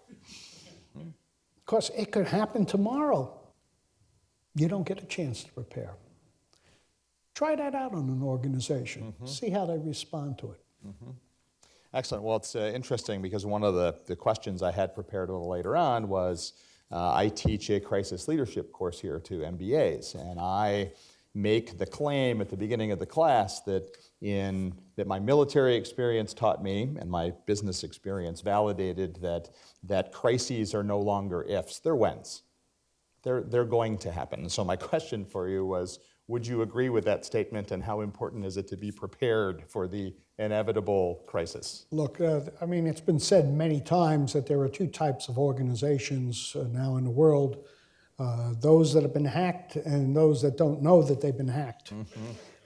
Because it could happen tomorrow. You don't get a chance to prepare. Try that out on an organization. See how they respond to it. Excellent. Well, it's uh, interesting because one of the, the questions I had prepared a little later on was uh, I teach a crisis leadership course here to MBAs, and I make the claim at the beginning of the class that in that my military experience taught me and my business experience validated that that crises are no longer ifs, they're whens. They're, they're going to happen. So my question for you was, would you agree with that statement and how important is it to be prepared for the inevitable crisis? Look, uh, I mean, it's been said many times that there are two types of organizations uh, now in the world uh, those that have been hacked and those that don't know that they've been hacked.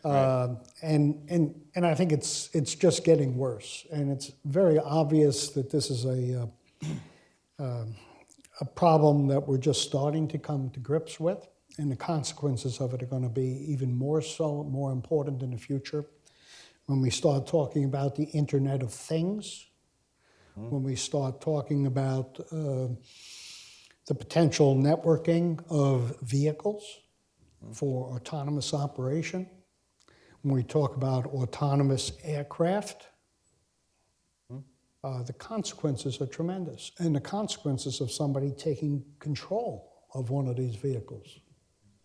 Uh, and, and, and I think it's, it's just getting worse. And it's very obvious that this is a, uh, um, a problem that we're just starting to come to grips with. and the consequences of it are going to be even more so, more important in the future. When we start talking about the Internet of Things, when we start talking about uh, the potential networking of vehicles for autonomous operation, when we talk about autonomous aircraft, uh, the consequences are tremendous. And the consequences of somebody taking control of one of these vehicles.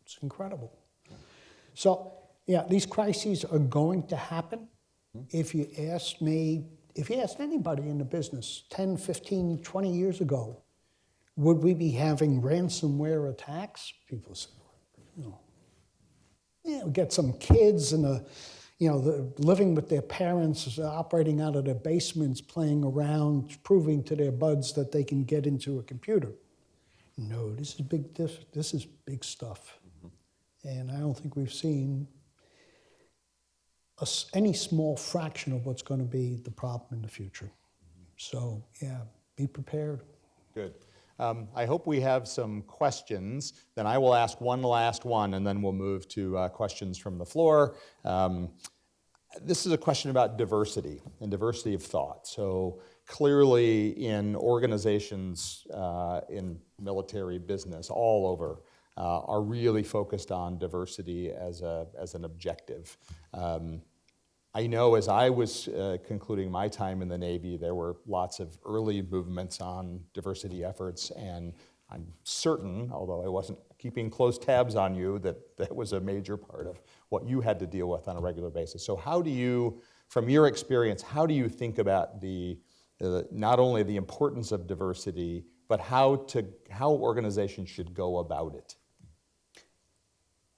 It's incredible. So, yeah, these crises are going to happen. If you asked me, if you asked anybody in the business 10, 15, 20 years ago, would we be having ransomware attacks? People say, no. Yeah, we get some kids and a, you know, the, living with their parents, operating out of their basements, playing around, proving to their buds that they can get into a computer. No, this is big. This, this is big stuff, mm-hmm. and I don't think we've seen a any small fraction of what's going to be the problem in the future. Mm-hmm. So yeah, be prepared. Good. Um, I hope we have some questions. Then I will ask one last one, and then we'll move to uh, questions from the floor. Um, this is a question about diversity and diversity of thought. So clearly, in organizations, uh, in military business, all over, uh, are really focused on diversity as a as an objective. Um, I know as I was uh, concluding my time in the Navy, there were lots of early movements on diversity efforts, and I'm certain, although I wasn't keeping close tabs on you, that that was a major part of what you had to deal with on a regular basis. So, how do you, from your experience, how do you think about the uh, not only the importance of diversity, but how to how organizations should go about it?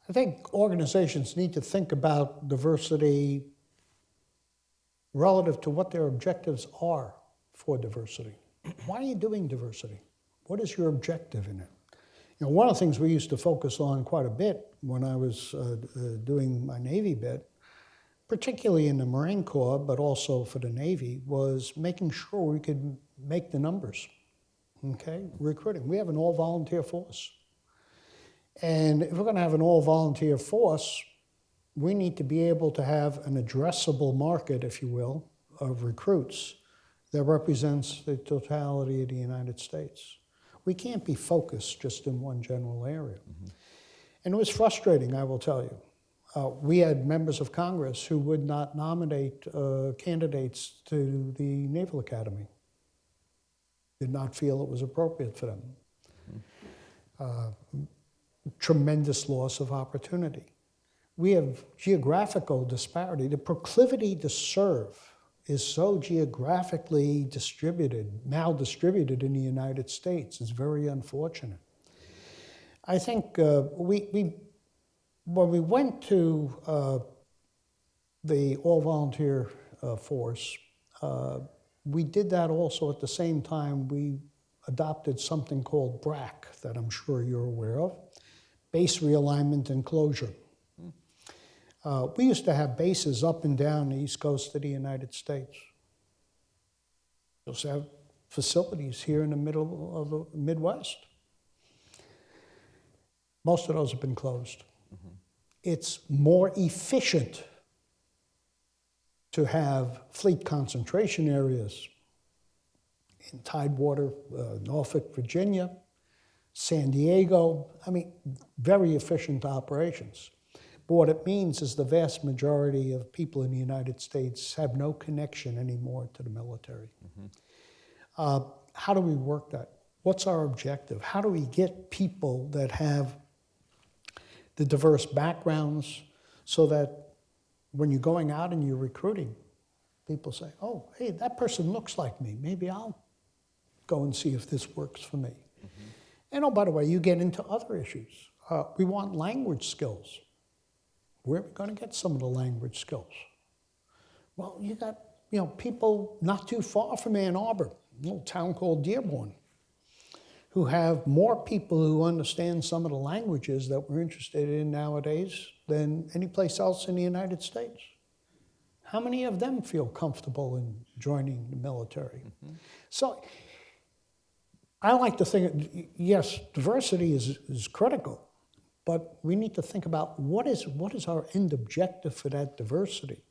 I think organizations need to think about diversity relative to what their objectives are for diversity. Why are you doing diversity? What is your objective in it? You know, one of the things we used to focus on quite a bit when I was uh, uh, doing my Navy bit, particularly in the Marine Corps, but also for the Navy, was making sure we could make the numbers. Okay, recruiting. We have an all-volunteer force. And if we're going to have an all-volunteer force, we need to be able to have an addressable market, if you will, of recruits that represents the totality of the United States. We can't be focused just in one general area. And it was frustrating, I will tell you. Uh, we had members of Congress who would not nominate uh, candidates to the Naval Academy, did not feel it was appropriate for them. Uh, tremendous loss of opportunity we have geographical disparity. The proclivity to serve is so geographically distributed, maldistributed in the United States. It's very unfortunate. I think uh, we, we, when we went to uh, the all volunteer uh, force, uh, we did that also at the same time we adopted something called BRAC, that I'm sure you're aware of base realignment and closure. Uh, we used to have bases up and down the east coast of the United States. We also have facilities here in the middle of the Midwest. Most of those have been closed. Mm-hmm. It's more efficient to have fleet concentration areas in Tidewater, uh, Norfolk, Virginia, San Diego. I mean, very efficient operations. But what it means is the vast majority of people in the United States have no connection anymore to the military. Mm-hmm. Uh, how do we work that? What's our objective? How do we get people that have the diverse backgrounds so that when you're going out and you're recruiting, people say, oh, hey, that person looks like me. Maybe I'll go and see if this works for me. Mm-hmm. And oh, by the way, you get into other issues. Uh, we want language skills. Where are we going to get some of the language skills? Well, you got you know people not too far from Ann Arbor, a little town called Dearborn, who have more people who understand some of the languages that we're interested in nowadays than any place else in the United States. How many of them feel comfortable in joining the military? Mm-hmm. So I like to think, yes, diversity is, is critical, but we need to think about what is, what is our end objective for that diversity?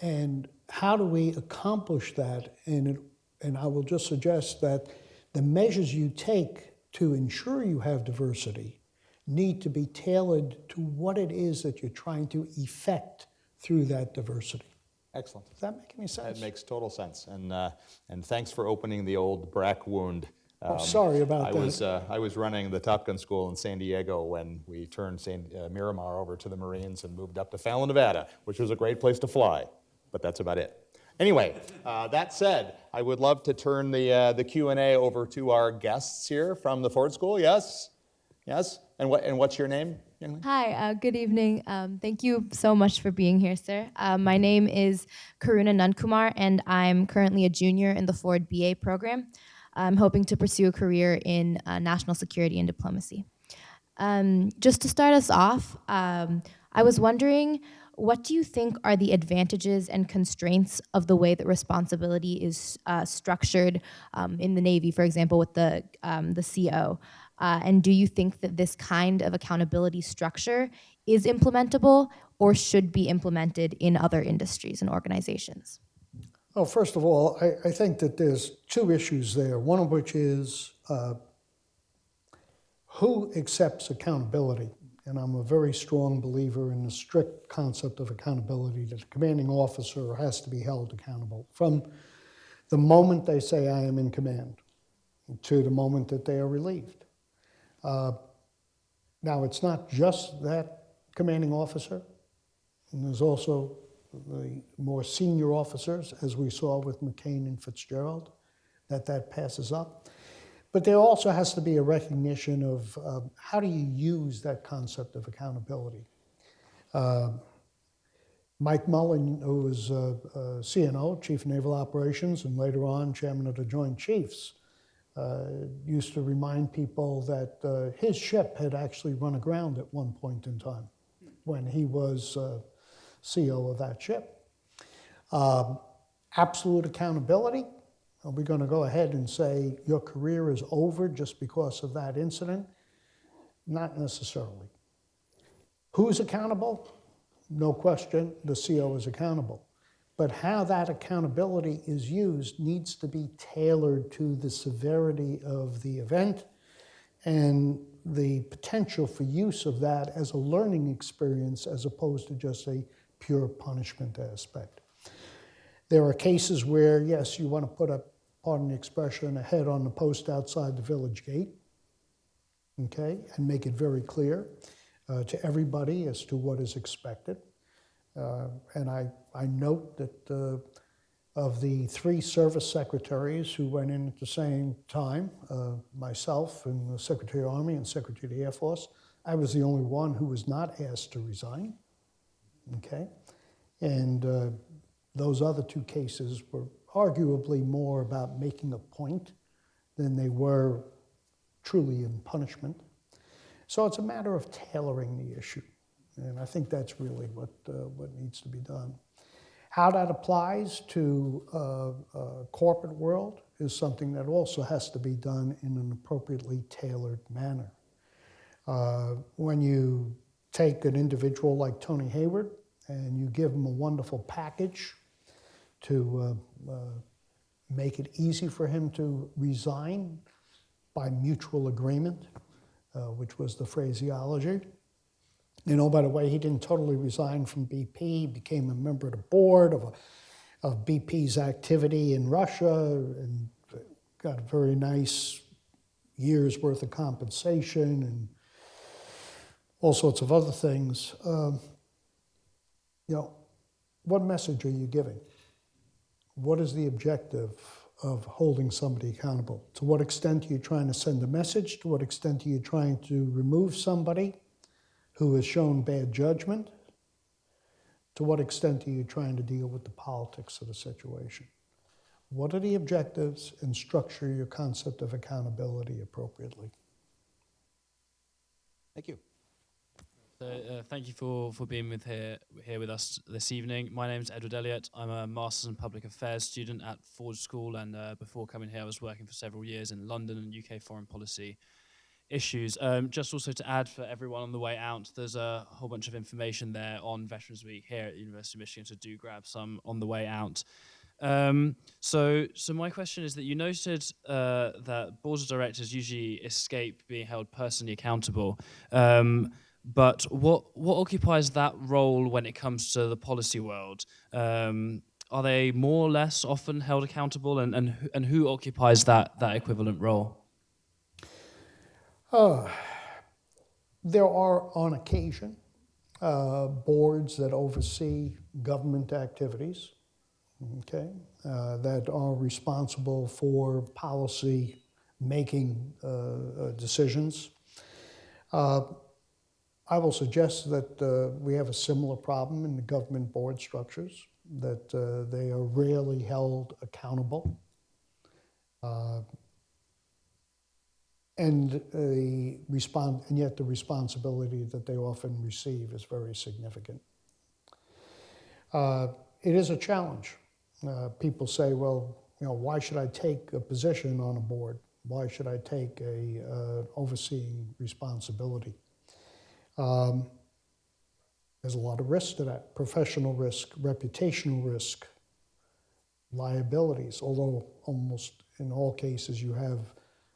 And how do we accomplish that? And, it, and I will just suggest that the measures you take to ensure you have diversity need to be tailored to what it is that you're trying to effect through that diversity. Excellent. Does that make any sense? That makes total sense. And, uh, and thanks for opening the old BRAC wound. Oh, Um, sorry about I that. was, uh, I was running the Top Gun school in San Diego when we turned San, uh, Miramar over to the Marines and moved up to Fallon, Nevada, which was a great place to fly, but that's about it. Anyway, uh, that said, I would love to turn the, uh, the Q&A over to our guests here from the Ford School. Yes? Yes? And what, and what's your name. Hi, uh, good evening. Um, thank you so much for being here, sir. Uh, my name is Karuna Nunkumar, and I'm currently a junior in the Ford BA program. I'm hoping to pursue a career in uh, national security and diplomacy. Um, just to start us off, um, I was wondering what do you think are the advantages and constraints of the way that responsibility is uh, structured um, in the Navy, for example, with the, um, the CO? Uh, and do you think that this kind of accountability structure is implementable or should be implemented in other industries and organizations? Well, first of all, I, I think that there's two issues there. One of which is uh, who accepts accountability? And I'm a very strong believer in the strict concept of accountability that the commanding officer has to be held accountable from the moment they say, I am in command, to the moment that they are relieved. Uh, now, it's not just that commanding officer, and there's also the more senior officers, as we saw with McCain and Fitzgerald, that that passes up. But there also has to be a recognition of uh, how do you use that concept of accountability. Uh, Mike Mullen, who was uh, uh, CNO, Chief of Naval Operations, and later on Chairman of the Joint Chiefs, uh, used to remind people that his ship had actually run aground at one point in time when he was CO of that ship. Um, absolute accountability. Are we going to go ahead and say your career is over just because of that incident? Not necessarily. Who's accountable? No question, the CO is accountable. But how that accountability is used needs to be tailored to the severity of the event and the potential for use of that as a learning experience as opposed to just a pure punishment aspect. There are cases where, yes, you want to put a, pardon the expression, a head on the post outside the village gate, okay, and make it very clear uh, to everybody as to what is expected. Uh, and I, I note that uh, of the three service secretaries who went in at the same time, uh, myself and the Secretary of Army and Secretary of the Air Force, I was the only one who was not asked to resign. Okay? And uh, those other two cases were arguably more about making a point than they were truly in punishment. So it's a matter of tailoring the issue. And I think that's really what, uh, what needs to be done. How that applies to uh, uh, corporate world is something that also has to be done in an appropriately tailored manner. Uh, when you take an individual like Tony Hayward and you give him a wonderful package to uh, uh, make it easy for him to resign by mutual agreement, uh, which was the phraseology. You know, by the way, he didn't totally resign from BP. He became a member of the board of, a, of BP's activity in Russia and got a very nice year's worth of compensation and all sorts of other things. Um, you know, what message are you giving? What is the objective of holding somebody accountable? To what extent are you trying to send a message? To what extent are you trying to remove somebody who has shown bad judgment? To what extent are you trying to deal with the politics of the situation? What are the objectives and structure your concept of accountability appropriately? Thank you. So, uh, thank you for, for being with here here with us this evening. My name is Edward Elliott. I'm a Masters in Public Affairs student at Ford School, and uh, before coming here, I was working for several years in London and UK foreign policy issues. Um, just also to add for everyone on the way out, there's a whole bunch of information there on Veterans Week here at the University of Michigan, so do grab some on the way out. Um, so, so my question is that you noted uh, that boards of directors usually escape being held personally accountable. Um, but what what occupies that role when it comes to the policy world? Um, are they more or less often held accountable, and and who- and who occupies that that equivalent role? There are, on occasion, uh, boards that oversee government activities, okay, uh, that are responsible for policy making uh, uh, decisions. Uh, I will suggest that uh, we have a similar problem in the government board structures, that uh, they are rarely held accountable. Uh, and the respond, and yet the responsibility that they often receive is very significant. Uh, it is a challenge. Uh, people say, well, you know, why should I take a position on a board? Why should I take a uh, overseeing responsibility? Um, there's a lot of risk to that professional risk, reputational risk, liabilities, although almost in all cases you have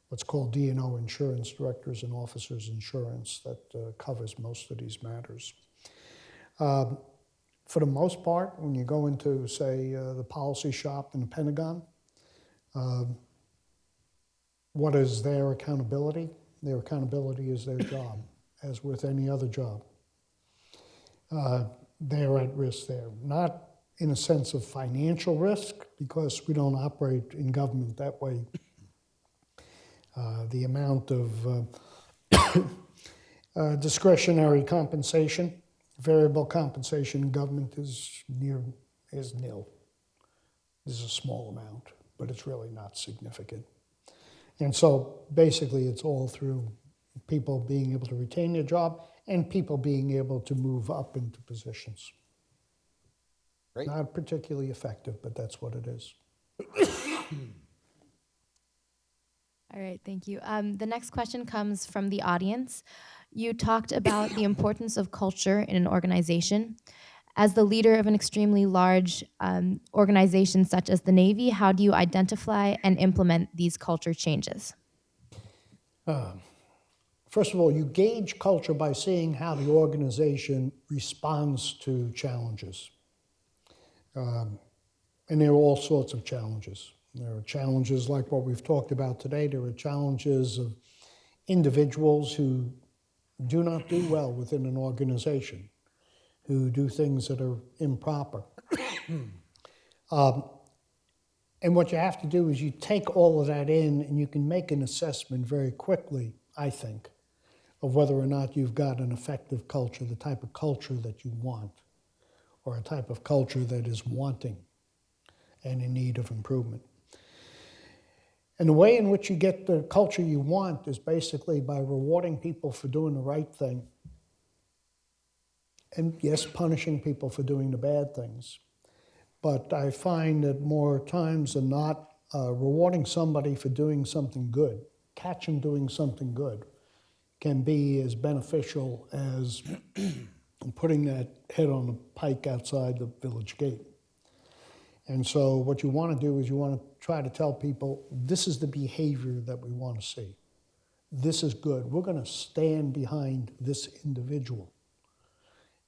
what's called D&O insurance, directors and officers insurance, that uh, covers most of these matters. Um, for the most part, when you go into, say, uh, the policy shop in the Pentagon, um, what is their accountability? Their accountability is their job, as with any other job. Uh, they're at risk there. Not in a sense of financial risk, because we don't operate in government that way. Uh, the amount of uh, uh, discretionary compensation, variable compensation in government is near is nil. This is a small amount, but it's really not significant. And so basically, it's all through people being able to retain their job and people being able to move up into positions. Great. Not particularly effective, but that's what it is. All right, thank you. Um, the next question comes from the audience. You talked about the importance of culture in an organization. As the leader of an extremely large um, organization such as the Navy, how do you identify and implement these culture changes? First of all, you gauge culture by seeing how the organization responds to challenges. Um, and there are all sorts of challenges. There are challenges like what we've talked about today. There are challenges of individuals who do not do well within an organization, who do things that are improper. um, and what you have to do is you take all of that in and you can make an assessment very quickly, I think, of whether or not you've got an effective culture, the type of culture that you want, or a type of culture that is wanting and in need of improvement. And the way in which you get the culture you want is basically by rewarding people for doing the right thing. And yes, punishing people for doing the bad things. But I find that more times than not, uh, rewarding somebody for doing something good, catch them doing something good, can be as beneficial as putting that head on a pike outside the village gate. And so, what you want to do is you want to try to tell people this is the behavior that we want to see. This is good. We're going to stand behind this individual.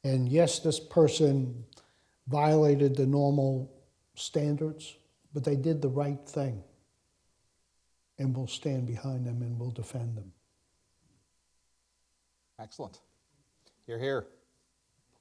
And yes, this person violated the normal standards, but they did the right thing. And we'll stand behind them and we'll defend them. Excellent. You're here.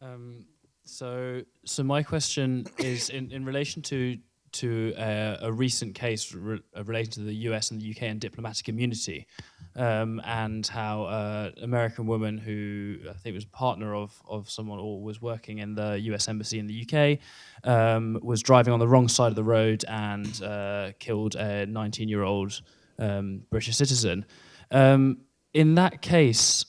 Um, so, so my question is in, in relation to to uh, a recent case re- uh, relating to the U.S. and the U.K. and diplomatic immunity, um, and how uh, American woman who I think was a partner of of someone or was working in the U.S. embassy in the U.K. Um, was driving on the wrong side of the road and uh, killed a 19-year-old um, British citizen. Um, in that case,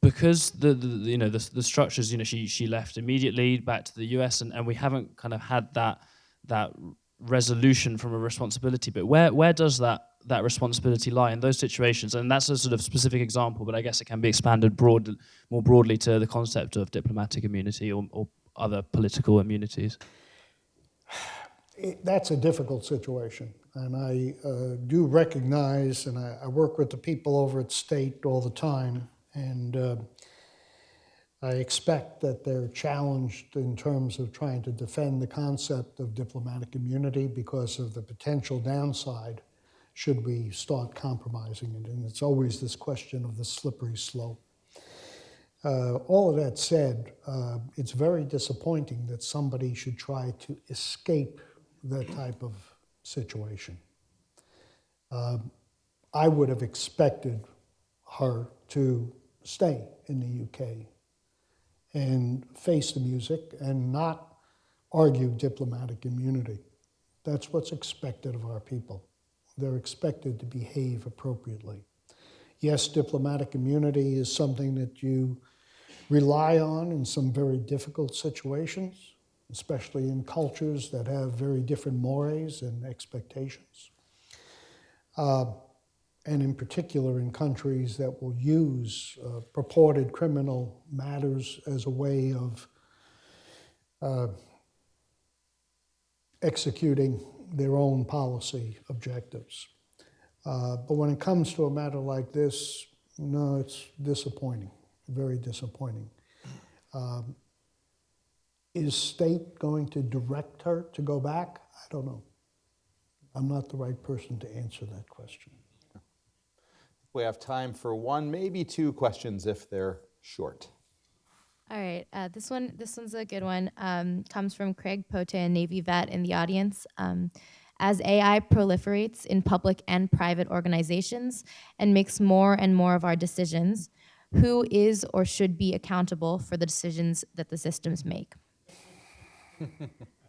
because the, the you know the, the structures you know she she left immediately back to the US and, and we haven't kind of had that that resolution from a responsibility. But where where does that that responsibility lie in those situations? And that's a sort of specific example but i guess it can be expanded broad more broadly to the concept of diplomatic immunity or, or other political immunities. It- That's a difficult situation, and I uh, do recognize, and I, I work with the people over at State all the time, and uh, I expect that they're challenged in terms of trying to defend the concept of diplomatic immunity because of the potential downside should we start compromising it. And it's always this question of the slippery slope. Uh, all of that said, uh, it's very disappointing that somebody should try to escape that type of situation. Um, I would have expected her to stay in the UK and face the music and not argue diplomatic immunity. That's what's expected of our people. They're expected to behave appropriately. Yes, diplomatic immunity is something that you rely on in some very difficult situations, especially in cultures that have very different mores and expectations. Uh, and in particular in countries that will use uh, purported criminal matters as a way of uh, executing their own policy objectives. Uh, but when it comes to a matter like this, no, it's disappointing, very disappointing. Um, is state going to direct her to go back? I don't know. I'm not the right person to answer that question. We have time for one, maybe two questions if they're short. All right, uh, this one, this one's a good one. Um, comes from Craig Pote, a Navy vet in the audience. Um, as AI proliferates in public and private organizations and makes more and more of our decisions, who is or should be accountable for the decisions that the systems make?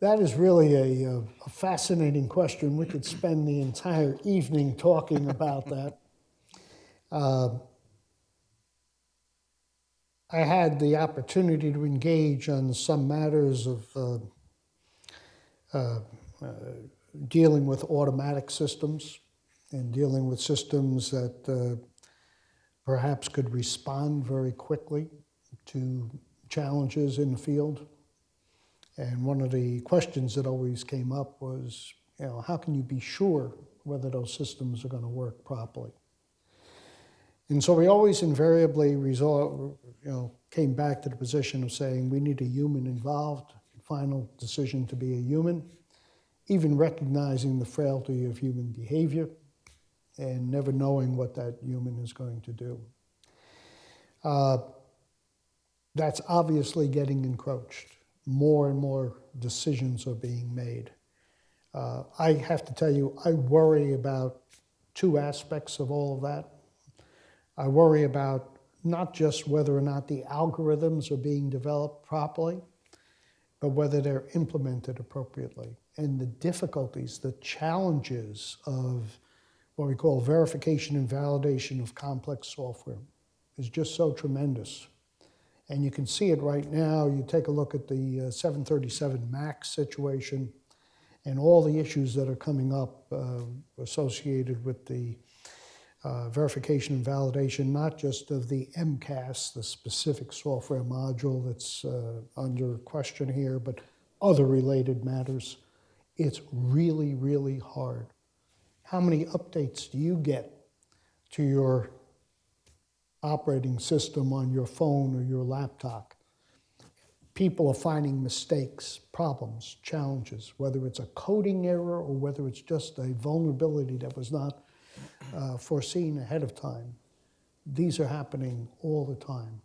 That is really a, uh, a fascinating question. We could spend the entire evening talking about that. Uh, I had the opportunity to engage on some matters of uh, uh, uh, dealing with automatic systems and dealing with systems that uh, perhaps could respond very quickly to challenges in the field. And one of the questions that always came up was, you know, how can you be sure whether those systems are going to work properly? And so we always invariably resort, you know, came back to the position of saying we need a human involved, final decision to be a human, even recognizing the frailty of human behavior and never knowing what that human is going to do. Uh, that's obviously getting encroached. More and more decisions are being made. Uh, I have to tell you, I worry about two aspects of all of that. I worry about not just whether or not the algorithms are being developed properly, but whether they're implemented appropriately. And the difficulties, the challenges of what we call verification and validation of complex software is just so tremendous. And you can see it right now. You take a look at the uh, 737 MAX situation and all the issues that are coming up uh, associated with the uh, verification and validation, not just of the MCAS, the specific software module that's uh, under question here, but other related matters. It's really, really hard. How many updates do you get to your operating system on your phone or your laptop? People are finding mistakes, problems, challenges, whether it's a coding error or whether it's just a vulnerability that was not uh, foreseen ahead of time. These are happening all the time.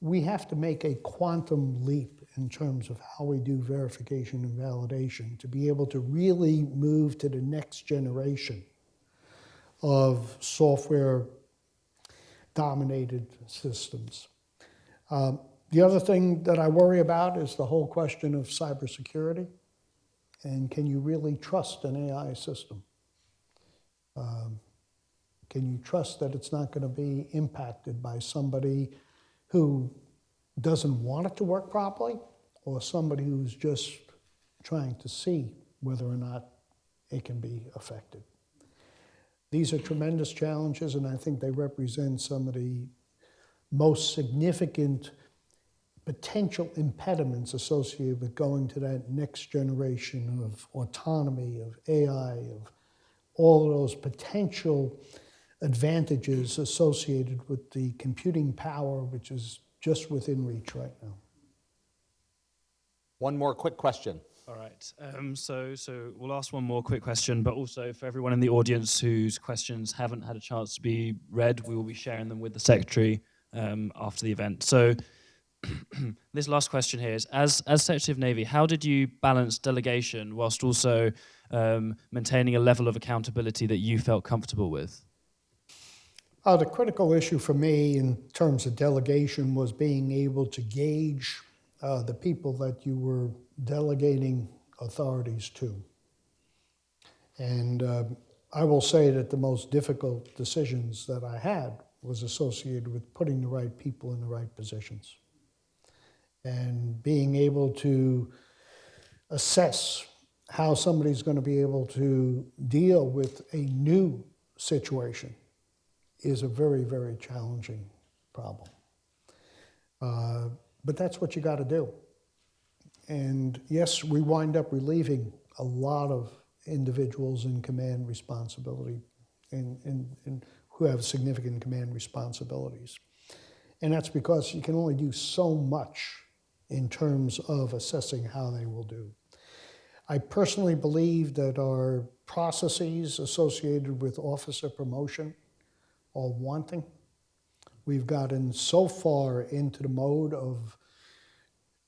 We have to make a quantum leap in terms of how we do verification and validation to be able to really move to the next generation of software dominated systems. Um, the other thing that I worry about is the whole question of cybersecurity. And can you really trust an AI system? Um, can you trust that it's not going to be impacted by somebody who doesn't want it to work properly or somebody who's just trying to see whether or not it can be affected. These are tremendous challenges, and I think they represent some of the most significant potential impediments associated with going to that next generation of autonomy, of AI, of all of those potential advantages associated with the computing power, which is just within reach right now. One more quick question. All right. Um, so, so we'll ask one more quick question, but also for everyone in the audience whose questions haven't had a chance to be read, we will be sharing them with the secretary um, after the event. So, this last question here is: As as Secretary of Navy, how did you balance delegation whilst also um, maintaining a level of accountability that you felt comfortable with? Uh, the critical issue for me in terms of delegation was being able to gauge uh, the people that you were delegating authorities to. And uh, I will say that the most difficult decisions that I had was associated with putting the right people in the right positions and being able to assess how somebody's going to be able to deal with a new situation is a very, very challenging problem. Uh, but that's what you got to do. And yes, we wind up relieving a lot of individuals in command responsibility and, and, and who have significant command responsibilities. And that's because you can only do so much in terms of assessing how they will do. I personally believe that our processes associated with officer promotion are wanting. We've gotten so far into the mode of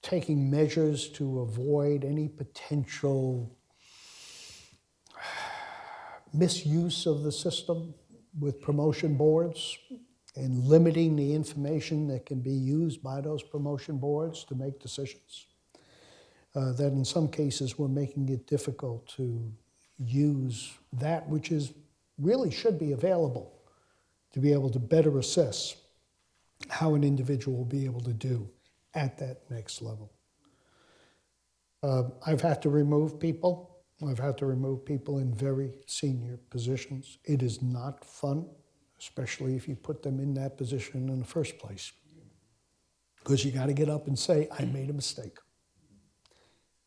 taking measures to avoid any potential misuse of the system with promotion boards and limiting the information that can be used by those promotion boards to make decisions. Uh, that in some cases we're making it difficult to use that which is really should be available to be able to better assess how an individual will be able to do at that next level. Uh, I've had to remove people. I've had to remove people in very senior positions. It is not fun, especially if you put them in that position in the first place. Because you got to get up and say, I made a mistake.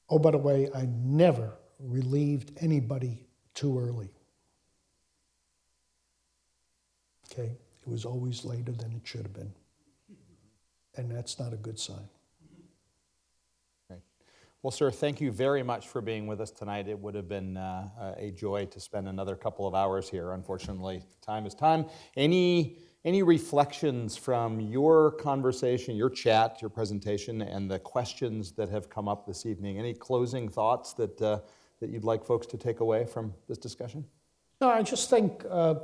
Oh, by the way, I never relieved anybody too early. Okay? It was always later than it should have been. And that's not a good sign. Great. Well, sir, thank you very much for being with us tonight. It would have been uh, a joy to spend another couple of hours here. Unfortunately, time is time. Any any reflections from your conversation, your chat, your presentation, and the questions that have come up this evening? Any closing thoughts that uh, that you'd like folks to take away from this discussion? No, I just think uh,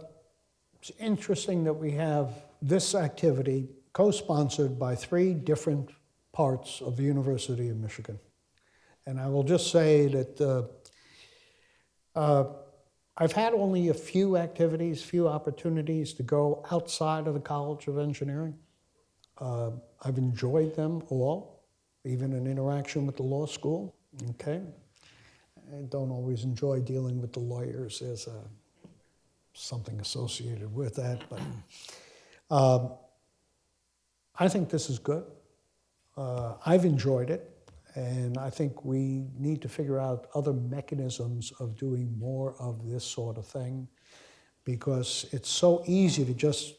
it's interesting that we have this activity co-sponsored by three different parts of the University of Michigan. And I will just say that uh, uh, I've had only a few activities, few opportunities to go outside of the College of Engineering. Uh, I've enjoyed them all, even an interaction with the law school. Okay, I don't always enjoy dealing with the lawyers. There's a, something associated with that, but um, I think this is good. Uh, I've enjoyed it. And I think we need to figure out other mechanisms of doing more of this sort of thing because it's so easy to just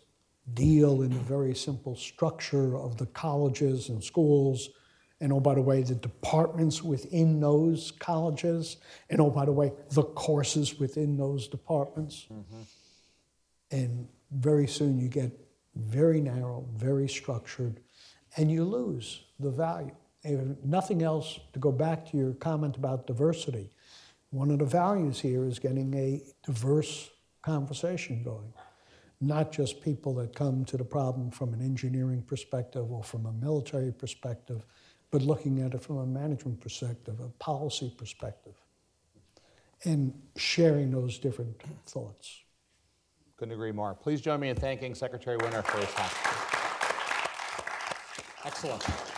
deal in the very simple structure of the colleges and schools. And oh, by the way, the departments within those colleges. And oh, by the way, the courses within those departments. Mm-hmm. And very soon you get very narrow, very structured, and you lose the value. If nothing else, to go back to your comment about diversity, one of the values here is getting a diverse conversation going. Not just people that come to the problem from an engineering perspective or from a military perspective, but looking at it from a management perspective, a policy perspective, and sharing those different thoughts. Couldn't agree more. Please join me in thanking Secretary Winter for his time. Excellent.